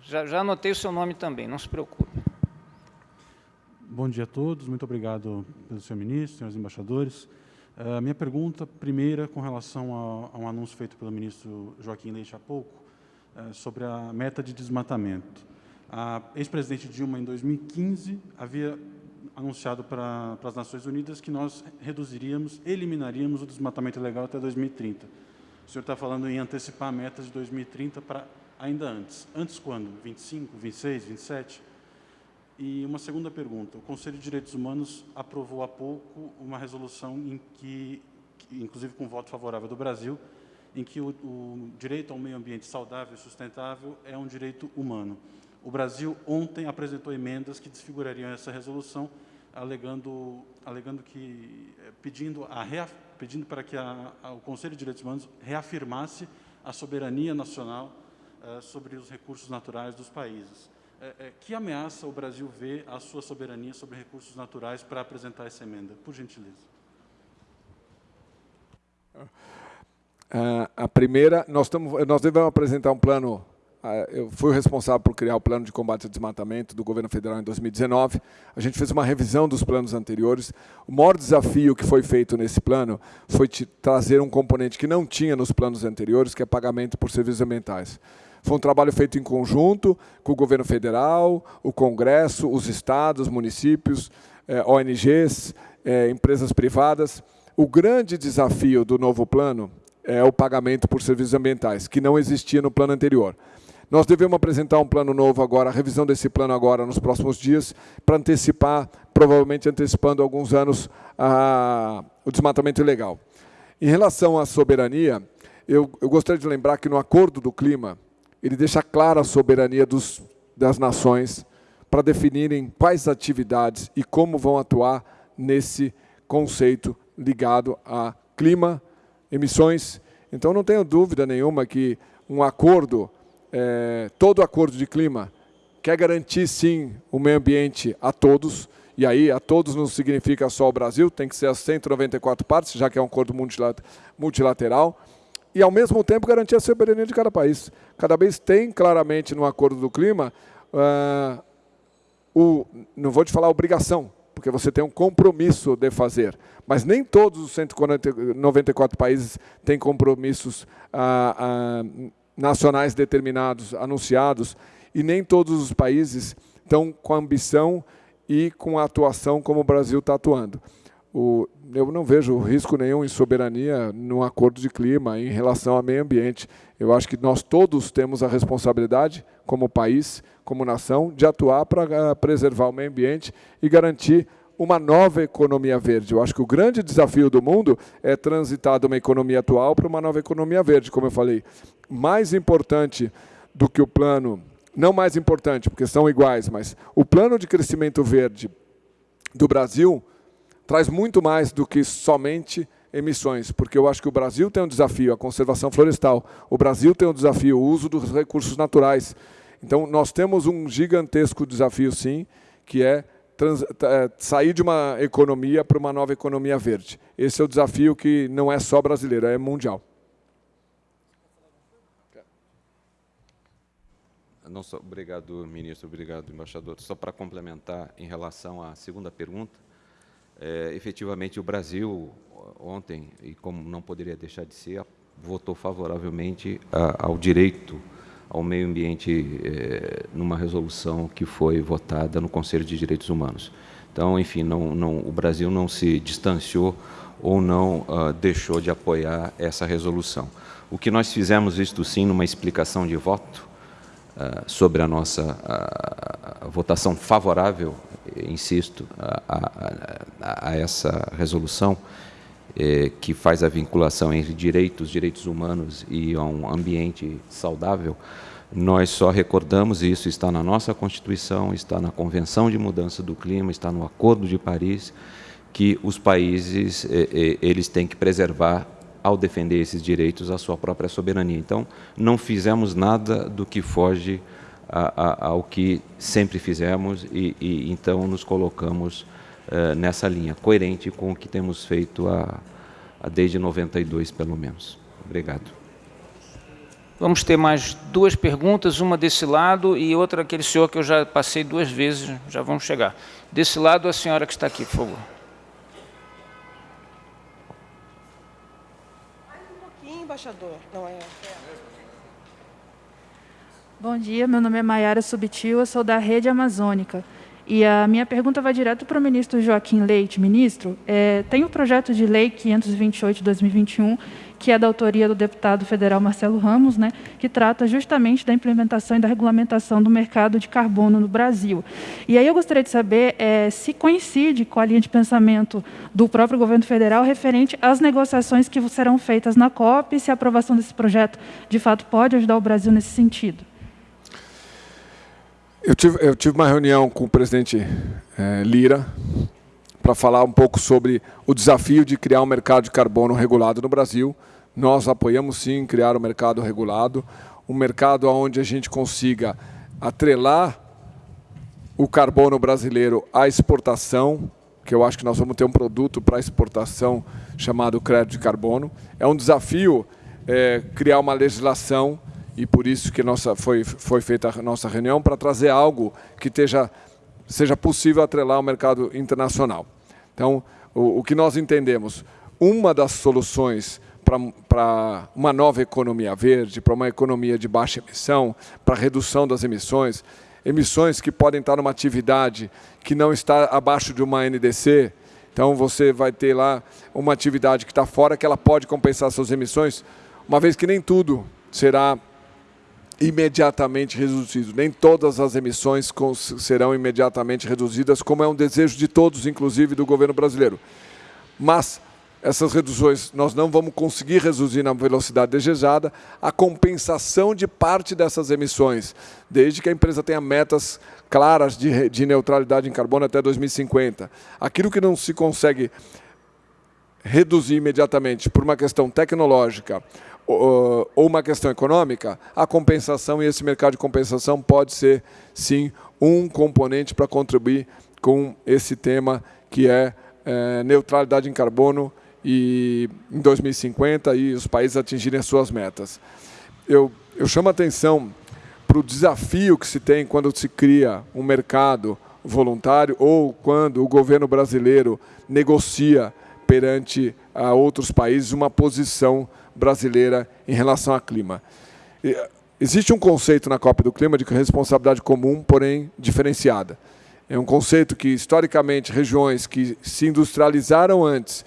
já, já anotei o seu nome também, não se preocupe. Bom dia a todos, muito obrigado pelo senhor ministro, senhores embaixadores. A uh, minha pergunta, primeira, com relação a, a, um anúncio feito pelo ministro Joaquim Leite há pouco, uh, sobre a meta de desmatamento. A ex-presidente Dilma, em 2015, havia anunciado para, para as Nações Unidas que nós reduziríamos, eliminaríamos o desmatamento ilegal até 2030. O senhor está falando em antecipar metas de 2030 para ainda antes. Antes quando? 25, 26, 27? E uma segunda pergunta. O Conselho de Direitos Humanos aprovou há pouco uma resolução em que, inclusive com voto favorável do Brasil, em que o, o direito ao meio ambiente saudável e sustentável é um direito humano. O Brasil ontem apresentou emendas que desfigurariam essa resolução, alegando, alegando que, eh, pedindo, a, pedindo para que a, a, o Conselho de Direitos Humanos reafirmasse a soberania nacional eh, sobre os recursos naturais dos países. Eh, eh, que ameaça o Brasil vê à sua soberania sobre recursos naturais para apresentar essa emenda? Por gentileza. A primeira, nós, tamo, nós devemos apresentar um plano eu fui responsável por criar o plano de combate ao desmatamento do governo federal em 2019. A gente fez uma revisão dos planos anteriores. O maior desafio que foi feito nesse plano foi trazer um componente que não tinha nos planos anteriores, que é pagamento por serviços ambientais. Foi um trabalho feito em conjunto com o governo federal, o Congresso, os estados, municípios, eh, ONGs, eh, empresas privadas. O grande desafio do novo plano é o pagamento por serviços ambientais, que não existia no plano anterior. Nós devemos apresentar um plano novo agora, a revisão desse plano agora nos próximos dias, para antecipar, provavelmente antecipando alguns anos, a, o desmatamento ilegal. Em relação à soberania, eu, eu gostaria de lembrar que no Acordo do Clima, ele deixa clara a soberania dos, das nações para definirem quais atividades e como vão atuar nesse conceito ligado a clima, emissões. Então, não tenho dúvida nenhuma que um acordo, é, todo acordo de clima, quer garantir, sim, o meio ambiente a todos, e aí a todos não significa só o Brasil, tem que ser as 194 partes, já que é um acordo multilateral, e, ao mesmo tempo, garantir a soberania de cada país. Cada país tem claramente no Acordo do Clima, uh, o, não vou te falar obrigação, porque você tem um compromisso de fazer. Mas nem todos os 194 países têm compromissos uh, uh, nacionais determinados, anunciados, e nem todos os países estão com ambição e com a atuação como o Brasil está atuando o, eu não vejo risco nenhum em soberania no acordo de clima em relação ao meio ambiente. Eu acho que nós todos temos a responsabilidade, como país, como nação, de atuar para ah, preservar o meio ambiente e garantir uma nova economia verde. Eu acho que o grande desafio do mundo é transitar de uma economia atual para uma nova economia verde, como eu falei. Mais importante do que o plano não mais importante, porque são iguais, mas o plano de crescimento verde do Brasil traz muito mais do que somente emissões, porque eu acho que o Brasil tem um desafio, a conservação florestal, o Brasil tem um desafio, o uso dos recursos naturais. Então, nós temos um gigantesco desafio, sim, que é trans, é, sair de uma economia para uma nova economia verde. Esse é o desafio que não é só brasileiro, é mundial. Não obrigado, ministro, obrigado, embaixador. Só para complementar em relação à segunda pergunta, é, efetivamente o Brasil ontem, e como não poderia deixar de ser, votou favoravelmente a, ao direito ao meio ambiente é, numa resolução que foi votada no Conselho de Direitos Humanos. Então, enfim, não, não, o Brasil não se distanciou ou não uh, deixou de apoiar essa resolução. O que nós fizemos, isto sim, numa explicação de voto sobre a nossa uh, votação favorável, insisto, a, a, a essa resolução, eh, que faz a vinculação entre direitos, direitos humanos e um ambiente saudável, nós só recordamos, isso está na nossa Constituição, está na Convenção de Mudança do Clima, está no Acordo de Paris, que os países eh, eh, eles têm que preservar, ao defender esses direitos, a sua própria soberania. Então, não fizemos nada do que foge a, a, ao que sempre fizemos e, e então nos colocamos uh, nessa linha, coerente com o que temos feito a desde 92, pelo menos. Obrigado. Vamos ter mais duas perguntas, uma desse lado e outra aquele senhor que eu já passei duas vezes, já vamos chegar. Desse lado, a senhora que está aqui, por favor. Mais um pouquinho, embaixador. Não é... Bom dia, meu nome é Maiara Subtil, eu sou da Rede Amazônica. E a minha pergunta vai direto para o ministro Joaquim Leite. Ministro, é, tem o projeto de lei 528 de 2021, que é da autoria do deputado federal Marcelo Ramos, né, que trata justamente da implementação e da regulamentação do mercado de carbono no Brasil. E aí eu gostaria de saber é, se coincide com a linha de pensamento do próprio governo federal referente às negociações que serão feitas na COP e se a aprovação desse projeto, de fato, pode ajudar o Brasil nesse sentido. Eu tive, eu tive uma reunião com o presidente é, Lira para falar um pouco sobre o desafio de criar um mercado de carbono regulado no Brasil. Nós apoiamos sim criar um mercado regulado, um mercado onde a gente consiga atrelar o carbono brasileiro à exportação, que eu acho que nós vamos ter um produto para exportação chamado crédito de carbono. É um desafio é, criar uma legislação e por isso que nossa, foi, foi feita a nossa reunião, para trazer algo que esteja, seja possível atrelar ao mercado internacional. Então, o, o que nós entendemos, uma das soluções para uma nova economia verde, para uma economia de baixa emissão, para redução das emissões, emissões que podem estar numa atividade que não está abaixo de uma NDC, então você vai ter lá uma atividade que está fora, que ela pode compensar suas emissões, uma vez que nem tudo será imediatamente reduzido. Nem todas as emissões serão imediatamente reduzidas, como é um desejo de todos, inclusive do governo brasileiro. Mas essas reduções nós não vamos conseguir reduzir na velocidade desejada, a compensação de parte dessas emissões, desde que a empresa tenha metas claras de, de neutralidade em carbono até 2050. Aquilo que não se consegue reduzir imediatamente por uma questão tecnológica ou uma questão econômica, a compensação e esse mercado de compensação pode ser, sim, um componente para contribuir com esse tema que é, é neutralidade em carbono e em 2050 e os países atingirem as suas metas. Eu, eu chamo a atenção para o desafio que se tem quando se cria um mercado voluntário ou quando o governo brasileiro negocia perante a outros países uma posição brasileira em relação ao clima. Existe um conceito na COP do Clima de responsabilidade comum, porém diferenciada. É um conceito que, historicamente, regiões que se industrializaram antes,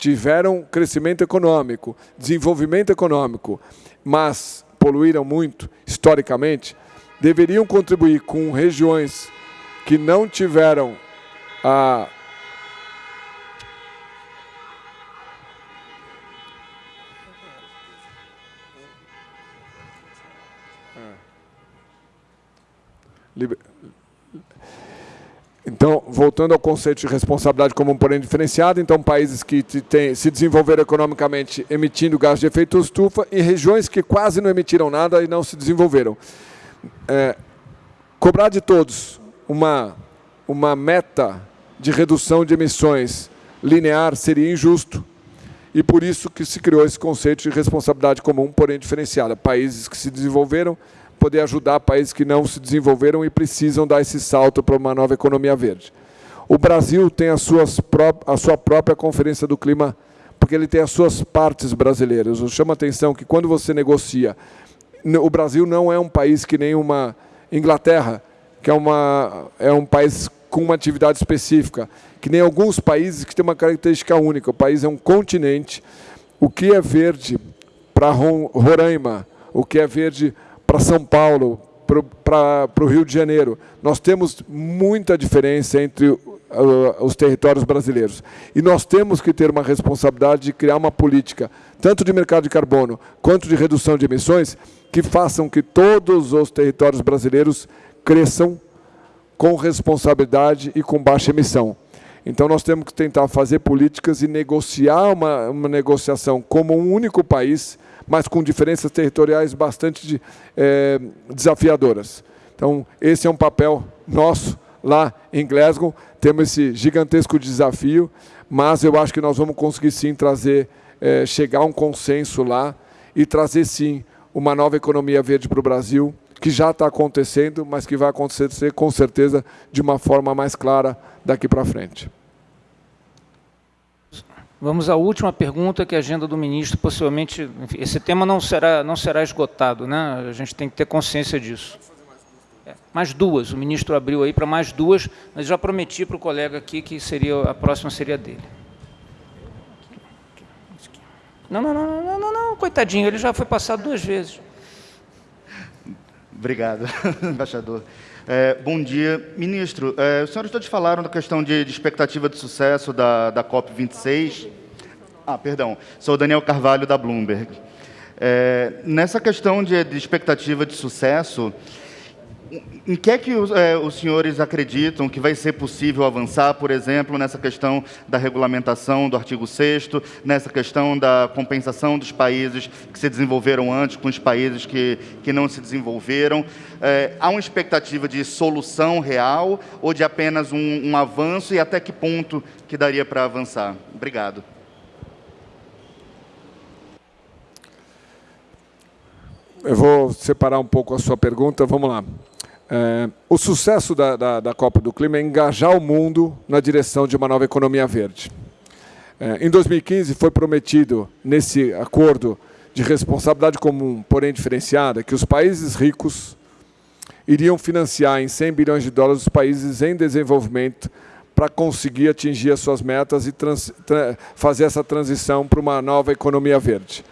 tiveram crescimento econômico, desenvolvimento econômico, mas poluíram muito, historicamente, deveriam contribuir com regiões que não tiveram a Então, voltando ao conceito de responsabilidade como um porém diferenciado, então países que se desenvolveram economicamente emitindo gás de efeito estufa e regiões que quase não emitiram nada e não se desenvolveram. É, cobrar de todos uma, uma meta de redução de emissões linear seria injusto e por isso que se criou esse conceito de responsabilidade comum, porém diferenciada. Países que se desenvolveram poder ajudar países que não se desenvolveram e precisam dar esse salto para uma nova economia verde. O Brasil tem as suas a sua própria Conferência do Clima, porque ele tem as suas partes brasileiras. Eu chamo a atenção que quando você negocia, o Brasil não é um país que nem uma Inglaterra, que é, uma, é um país com uma atividade específica, que nem alguns países que têm uma característica única. O país é um continente. O que é verde para Roraima, o que é verde para São Paulo, para o Rio de Janeiro. Nós temos muita diferença entre uh, os territórios brasileiros. E nós temos que ter uma responsabilidade de criar uma política, tanto de mercado de carbono quanto de redução de emissões, que façam que todos os territórios brasileiros cresçam com responsabilidade e com baixa emissão. Então nós temos que tentar fazer políticas e negociar uma, uma negociação como um único país, mas com diferenças territoriais bastante é, desafiadoras. Então, esse é um papel nosso lá em Glasgow. Temos esse gigantesco desafio, mas eu acho que nós vamos conseguir sim trazer, é, chegar a um consenso lá e trazer sim uma nova economia verde para o Brasil, que já está acontecendo, mas que vai acontecer com certeza de uma forma mais clara daqui para frente. Vamos à última pergunta, que é a agenda do ministro, possivelmente, esse tema não será, não será esgotado, né? a gente tem que ter consciência disso. É, mais duas, o ministro abriu aí para mais duas, mas já prometi para o colega aqui que seria, a próxima seria dele. Não, não, não, não, não, não, coitadinho, ele já foi passado duas vezes. Obrigado, *laughs* embaixador. É, bom dia. Ministro, é, os senhores todos falaram da questão de, de expectativa de sucesso da, da COP26. Ah, perdão. Sou Daniel Carvalho, da Bloomberg. É, nessa questão de, de expectativa de sucesso, em que é que os, é, os, senhores acreditam que vai ser possível avançar, por exemplo, nessa questão da regulamentação do artigo 6 nessa questão da compensação dos países que se desenvolveram antes com os países que, que não se desenvolveram? É, há uma expectativa de solução real ou de apenas um, um avanço e até que ponto que daria para avançar? Obrigado. Eu vou separar um pouco a sua pergunta. Vamos lá. É, o sucesso da, da, da, Copa do Clima é engajar o mundo na direção de uma nova economia verde. É, em 2015 foi prometido, nesse acordo de responsabilidade comum, porém diferenciada, que os países ricos iriam financiar em 100 bilhões de dólares os países em desenvolvimento para conseguir atingir as suas metas e trans, tra, fazer essa transição para uma nova economia verde.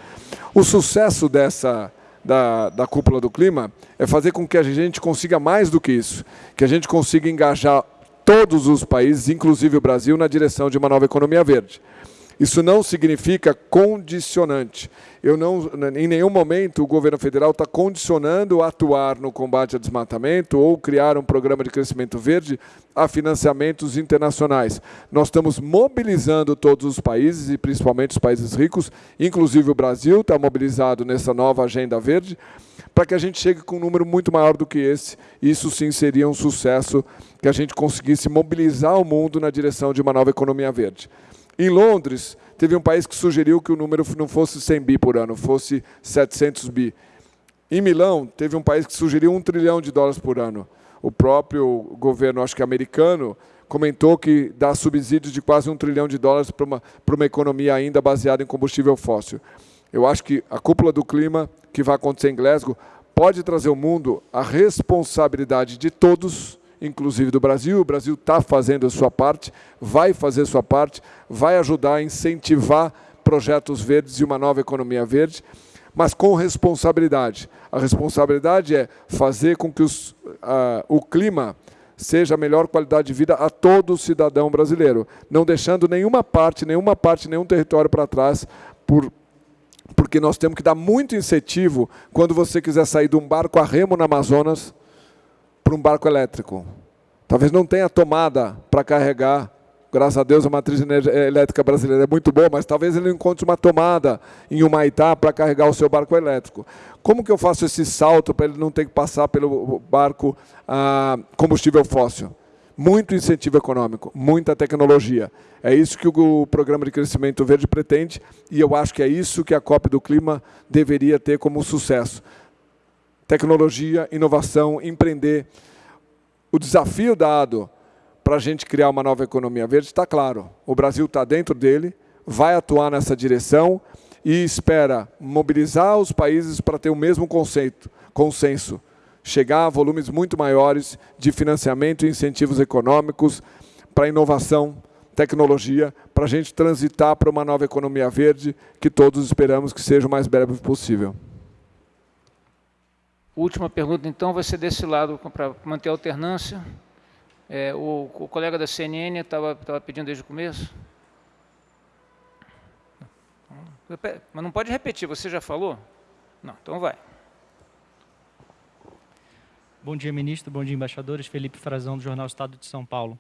O sucesso dessa da, da cúpula do clima é fazer com que a gente consiga mais do que isso, que a gente consiga engajar todos os países, inclusive o Brasil, na direção de uma nova economia verde. Isso não significa condicionante. Eu não, em nenhum momento o governo federal está condicionando atuar no combate ao desmatamento ou criar um programa de crescimento verde a financiamentos internacionais. Nós estamos mobilizando todos os países, e principalmente os países ricos, inclusive o Brasil está mobilizado nessa nova agenda verde, para que a gente chegue com um número muito maior do que esse. Isso sim seria um sucesso que a gente conseguisse mobilizar o mundo na direção de uma nova economia verde. Em Londres, teve um país que sugeriu que o número não fosse 100 bi por ano, fosse 700 bi. Em Milão, teve um país que sugeriu um trilhão de dólares por ano. O próprio governo, acho que americano, comentou que dá subsídios de quase um trilhão de dólares para uma, para uma economia ainda baseada em combustível fóssil. Eu acho que a cúpula do clima que vai acontecer em Glasgow pode trazer ao mundo a responsabilidade de todos inclusive do Brasil. O Brasil está fazendo a sua parte, vai fazer a sua parte, vai ajudar a incentivar projetos verdes e uma nova economia verde, mas com responsabilidade. A responsabilidade é fazer com que os, o clima seja a melhor qualidade de vida a todo cidadão brasileiro, não deixando nenhuma parte, nenhuma parte, nenhum território para trás por porque nós temos que dar muito incentivo quando você quiser sair de um barco a remo no Amazonas, para um barco elétrico. Talvez não tenha tomada para carregar graças a Deus a matriz elétrica brasileira é muito boa, mas talvez ele encontre uma tomada em Humaitá para carregar o seu barco elétrico. Como que eu faço esse salto para ele não ter que passar pelo barco a combustível fóssil? Muito incentivo econômico, muita tecnologia. É isso que o Programa de Crescimento Verde pretende e eu acho que é isso que a COP do Clima deveria ter como sucesso. Tecnologia, inovação, empreender. O desafio dado para a gente criar uma nova economia verde está claro. O Brasil está dentro dele, vai atuar nessa direção e espera mobilizar os países para ter o mesmo conceito, consenso, chegar a volumes muito maiores de financiamento e incentivos econômicos para inovação, tecnologia, para a gente transitar para uma nova economia verde que todos esperamos que seja o mais breve possível. Última pergunta, então, vai ser desse lado, para manter a alternância. É, o, o, colega da CNN estava pedindo desde o começo. Mas não pode repetir, você já falou? Não, então vai. Bom dia, ministro. Bom dia, embaixadores. Felipe Frazão, do Jornal Estado de São Paulo.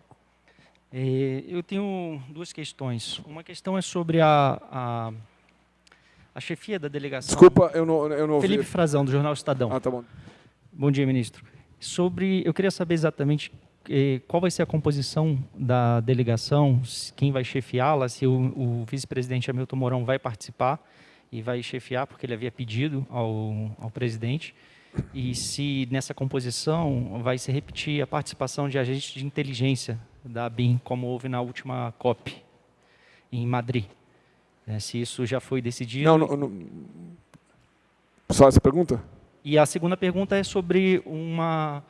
É, eu tenho duas questões. Uma questão é sobre a, a, a chefia da delegação. Desculpa, eu não, eu não Felipe ouvi. Frazão, do Jornal Estadão. Ah, tá bom. Bom dia, ministro. Sobre, eu queria saber exatamente qual vai ser a composição da delegação, quem vai chefiá-la, se o, o vice-presidente Hamilton Mourão vai participar e vai chefiar, porque ele havia pedido ao, ao presidente, e se nessa composição vai se repetir a participação de agentes de inteligência da ABIN, como houve na última COP, em Madrid. É, se isso já foi decidido... Não, não, não. Só essa pergunta? E a segunda pergunta é sobre uma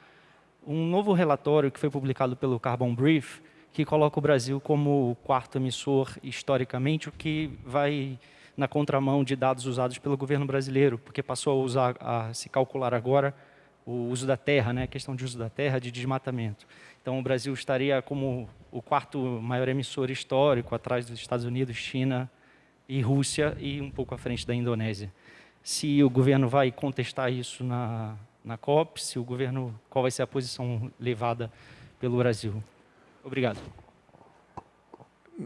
um novo relatório que foi publicado pelo Carbon Brief, que coloca o Brasil como o quarto emissor historicamente, o que vai na contramão de dados usados pelo governo brasileiro, porque passou a, usar, a se calcular agora o uso da terra, né, a questão de uso da terra, de desmatamento. Então, o Brasil estaria como o quarto maior emissor histórico, atrás dos Estados Unidos, China e Rússia, e um pouco à frente da Indonésia. Se o governo vai contestar isso na, na COP, se o governo, qual vai ser a posição levada pelo Brasil. Obrigado.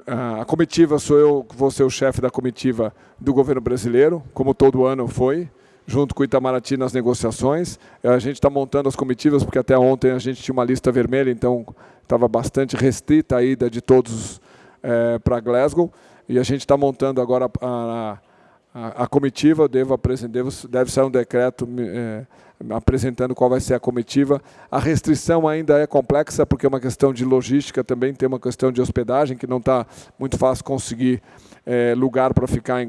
A comitiva sou eu, vou ser o chefe da comitiva do governo brasileiro, como todo ano foi, junto com o Itamaraty nas negociações. A gente está montando as comitivas, porque até ontem a gente tinha uma lista vermelha, então estava bastante restrita a ida de todos é, para Glasgow. E a gente está montando agora a, a, a, comitiva, devo, devo, deve sair um decreto é, apresentando qual vai ser a comitiva. A restrição ainda é complexa, porque é uma questão de logística, também tem uma questão de hospedagem, que não está muito fácil conseguir é, lugar para ficar em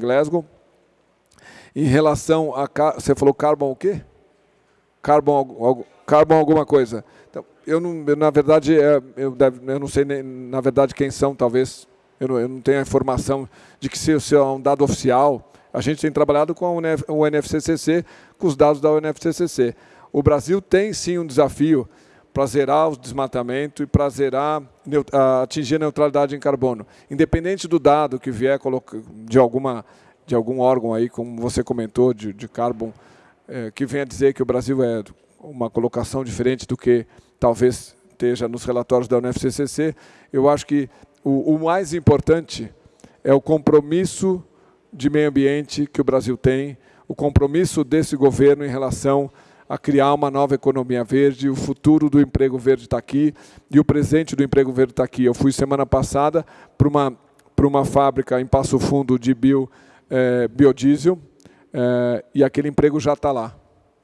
Em relação a... Você falou carbon o quê? Carbon, carbon alguma coisa. Então, eu, não, eu, na verdade, é, eu, eu não sei, nem, na verdade, quem são, talvez... Eu não, eu não tenho a informação de que se, se é um dado oficial a gente tem trabalhado com o NFCCC, com os dados da UNFCCC. O Brasil tem sim um desafio para zerar o desmatamento e para zerar, atingir a neutralidade em carbono. Independente do dado que vier de, alguma, de algum órgão aí, como você comentou, de, de carbon, é, que venha dizer que o Brasil é uma colocação diferente do que talvez esteja nos relatórios da UNFCCC, eu acho que o, o mais importante é o compromisso de meio ambiente que o Brasil tem, o compromisso desse governo em relação a criar uma nova economia verde, o futuro do emprego verde está aqui e o presente do emprego verde está aqui. Eu fui semana passada para uma, para uma fábrica em Passo Fundo de bio, é, biodiesel é, e aquele emprego já está lá,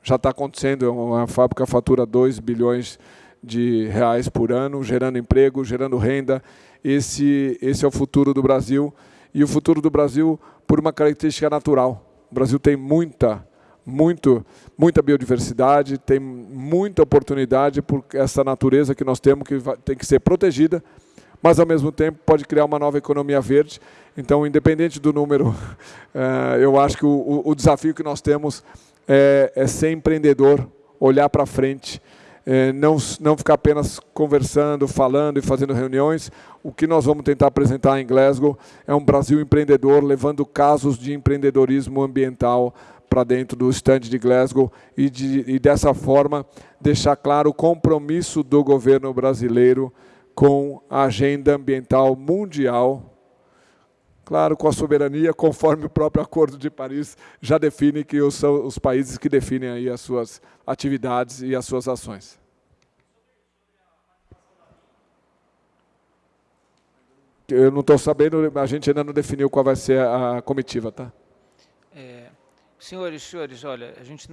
já está acontecendo, é uma fábrica fatura 2 bilhões de reais por ano, gerando emprego, gerando renda. Esse, esse é o futuro do Brasil e o futuro do Brasil por uma característica natural. O Brasil tem muita, muito, muita biodiversidade, tem muita oportunidade por essa natureza que nós temos que tem que ser protegida, mas ao mesmo tempo pode criar uma nova economia verde. Então, independente do número, *laughs* eh, eu acho que o, desafio que nós temos é, é ser empreendedor, olhar para frente, não, não ficar apenas conversando, falando e fazendo reuniões. O que nós vamos tentar apresentar em Glasgow é um Brasil empreendedor, levando casos de empreendedorismo ambiental para dentro do stand de Glasgow e, de, e dessa forma deixar claro o compromisso do governo brasileiro com a agenda ambiental mundial claro, com a soberania, conforme o próprio Acordo de Paris já define que são os países que definem aí as suas atividades e as suas ações. Eu não estou sabendo, a gente ainda não definiu qual vai ser a comitiva, tá? É, senhores, senhores, olha, a gente,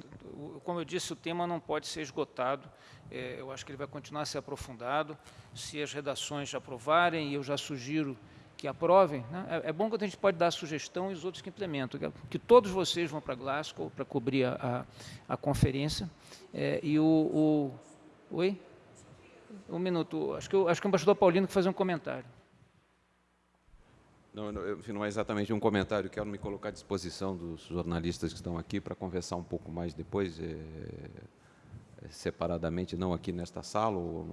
como eu disse, o tema não pode ser esgotado. É, eu acho que ele vai continuar a ser aprofundado. Se as redações aprovarem, eu já sugiro que aprovem. Né? É, é, bom que a gente pode dar sugestão e os outros que implementam. Que, que todos vocês vão para Glasgow para cobrir a, a, a conferência. É, e o, o... Oi? Um minuto. Acho que, acho que o embaixador Paulino quer fazer um comentário. Não, não, não é exatamente um comentário, quero me colocar à disposição dos jornalistas que estão aqui para conversar um pouco mais depois. É separadamente, não aqui nesta sala ou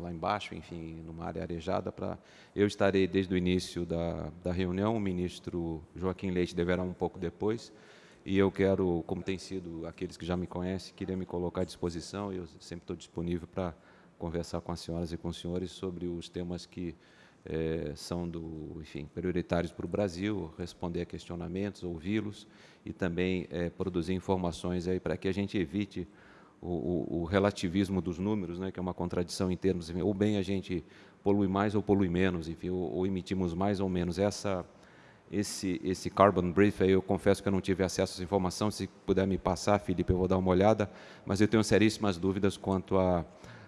lá embaixo, enfim, numa área arejada. Para eu estarei desde o início da, da reunião. O ministro Joaquim Leite deverá um pouco depois. E eu quero, como tem sido aqueles que já me conhecem, queria me colocar à disposição. Eu sempre estou disponível para conversar com as senhoras e com os senhores sobre os temas que é, são do, enfim, prioritários para o Brasil, responder a questionamentos, ouvi-los e também é, produzir informações aí para que a gente evite o, o, relativismo dos números, né, que é uma contradição em termos, enfim, ou bem a gente polui mais ou polui menos, enfim, ou, ou emitimos mais ou menos. Essa, esse, esse carbon brief, eu confesso que eu não tive acesso a essa informação, se puder me passar, Felipe, eu vou dar uma olhada, mas eu tenho seríssimas dúvidas quanto a,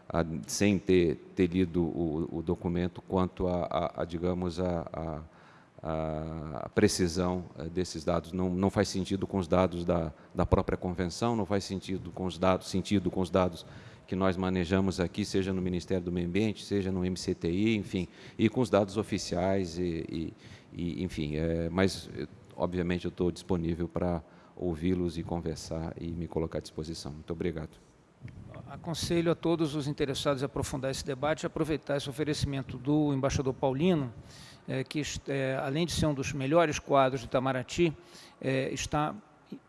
a sem ter, ter lido o, o documento, quanto a, a, a digamos, a a precisão eh, desses dados. Não, não faz sentido com os dados da, da própria convenção, não faz sentido com os dados, sentido com os dados que nós manejamos aqui, seja no Ministério do Meio Ambiente, seja no MCTI, enfim, e com os dados oficiais, e, e, e enfim, é, mas, obviamente, eu estou disponível para ouvi-los e conversar e me colocar à disposição. Muito obrigado. Aconselho a todos os interessados em aprofundar esse debate, aproveitar esse oferecimento do embaixador Paulino, é, que, é, além de ser um dos melhores quadros de Itamaraty, é, está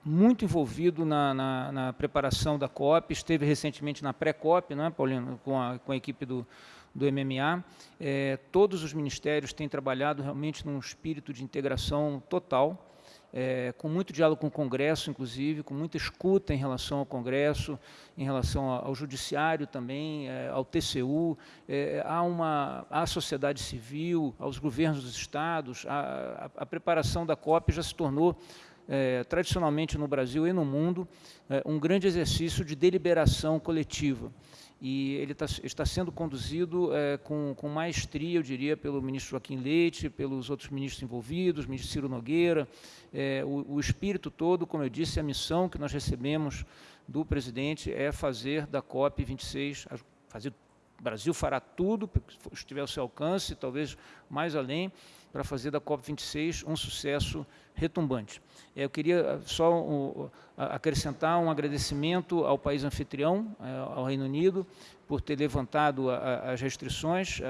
muito envolvido na, na, na, preparação da COP, esteve recentemente na pré-COP, não é, Paulino, com a, com a equipe do, do MMA. É, todos os ministérios têm trabalhado realmente num espírito de integração total, é, com muito diálogo com o Congresso, inclusive, com muita escuta em relação ao Congresso, em relação ao Judiciário também, é, ao TCU, é, há uma à sociedade civil, aos governos dos estados, a, a, a preparação da COP já se tornou é, tradicionalmente no Brasil e no mundo, é, um grande exercício de deliberação coletiva e ele tá, está sendo conduzido é, com, com maestria, eu diria, pelo ministro Joaquim Leite, pelos outros ministros envolvidos, ministro Ciro Nogueira, é, o, o, espírito todo, como eu disse, a missão que nós recebemos do presidente é fazer da COP 26, fazer, o Brasil fará tudo que estiver ao seu alcance, talvez mais além, para fazer da COP26 um sucesso retumbante. Eu queria só acrescentar um agradecimento ao país anfitrião, eh, ao Reino Unido, por ter levantado as restrições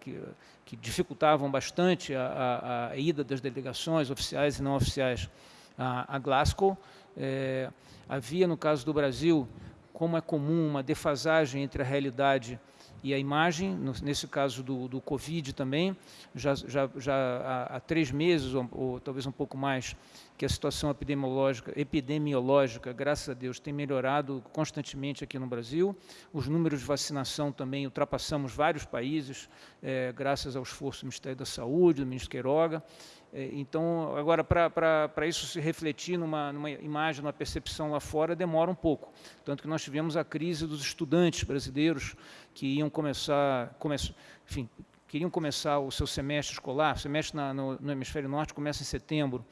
que, dificultavam bastante a, ida das delegações oficiais e não oficiais a, a Glasgow. É, havia, no caso do Brasil, como é comum, uma defasagem entre a realidade e a imagem, no, nesse caso do, do Covid também, já, já, já há, três meses, ou, ou, talvez um pouco mais, que a situação epidemiológica, epidemiológica, graças a Deus, tem melhorado constantemente aqui no Brasil. Os números de vacinação também ultrapassamos vários países, é, graças ao esforço do Ministério da Saúde, do ministro Queiroga. É, então, agora, para isso se refletir numa, numa imagem, numa percepção lá fora, demora um pouco. Tanto que nós tivemos a crise dos estudantes brasileiros que iam começar, come, enfim, queriam começar o seu semestre escolar, o semestre na, no, no, hemisfério norte começa em setembro,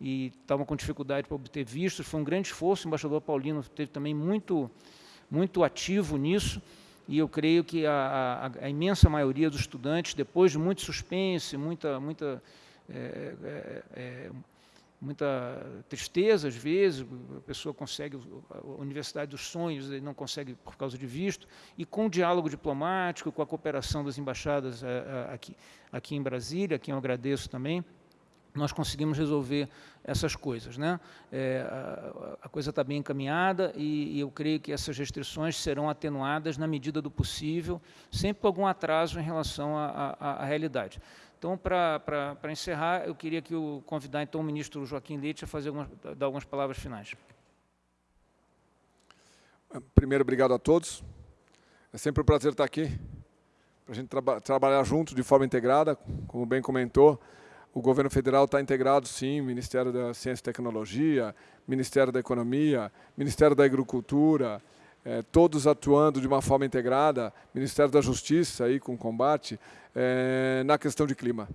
e estavam com dificuldade para obter vistos, foi um grande esforço, o embaixador Paulino teve também muito, muito ativo nisso, e eu creio que a, a, a imensa maioria dos estudantes, depois de muito suspense, muita, muita é, é, é muita tristeza às vezes, a pessoa consegue a Universidade dos Sonhos e não consegue por causa de visto, e com o diálogo diplomático, com a cooperação das embaixadas aqui, aqui em Brasília, a quem eu agradeço também, nós conseguimos resolver essas coisas. Né? É, a, a, coisa está bem encaminhada e, e, eu creio que essas restrições serão atenuadas na medida do possível, sempre com algum atraso em relação à realidade. Então, para encerrar, eu queria que o convidar então o ministro Joaquim Leite a fazer algumas, dar algumas palavras finais. Primeiro, obrigado a todos. É sempre um prazer estar aqui, para a gente traba trabalhar junto de forma integrada, como bem comentou. O governo federal está integrado, sim, Ministério da Ciência e Tecnologia, Ministério da Economia, Ministério da Agricultura, é, todos atuando de uma forma integrada, Ministério da Justiça aí com combate, é, na questão de clima.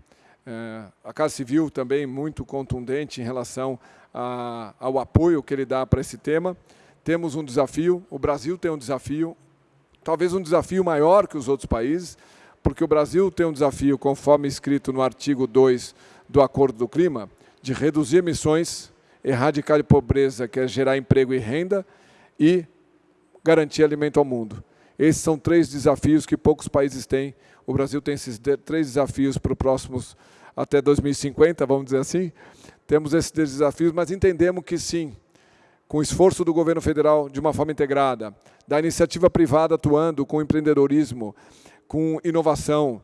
É, a Casa Civil também muito contundente em relação a, ao apoio que ele dá para esse tema. Temos um desafio, o Brasil tem um desafio, talvez um desafio maior que os outros países, porque o Brasil tem um desafio, conforme escrito no artigo 2 do Acordo do Clima, de reduzir emissões, erradicar a pobreza, que é gerar emprego e renda, e garantir alimento ao mundo. Esses são três desafios que poucos países têm. O Brasil tem esses três desafios para os próximos, até 2050, vamos dizer assim. Temos esses desafios, mas entendemos que sim, com o esforço do governo federal de uma forma integrada, da iniciativa privada atuando com empreendedorismo, com inovação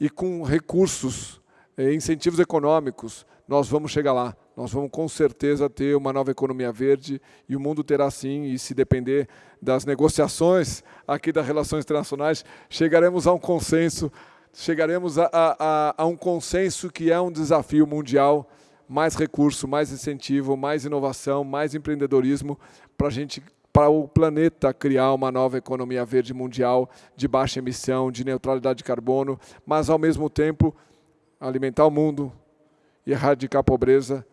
e com recursos, eh, incentivos econômicos, nós vamos chegar lá. Nós vamos com certeza ter uma nova economia verde e o mundo terá sim, e se depender das negociações aqui das relações internacionais, chegaremos a um consenso, chegaremos a, a, a um consenso que é um desafio mundial, mais recurso, mais incentivo, mais inovação, mais empreendedorismo para a gente para o planeta criar uma nova economia verde mundial de baixa emissão, de neutralidade de carbono, mas ao mesmo tempo alimentar o mundo e erradicar a pobreza,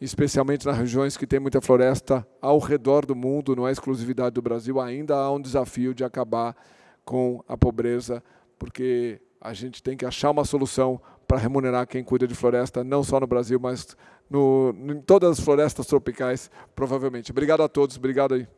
especialmente nas regiões que têm muita floresta ao redor do mundo, não é exclusividade do Brasil, ainda há um desafio de acabar com a pobreza, porque a gente tem que achar uma solução para remunerar quem cuida de floresta, não só no Brasil, mas no, em todas as florestas tropicais, provavelmente. Obrigado a todos, obrigado aí.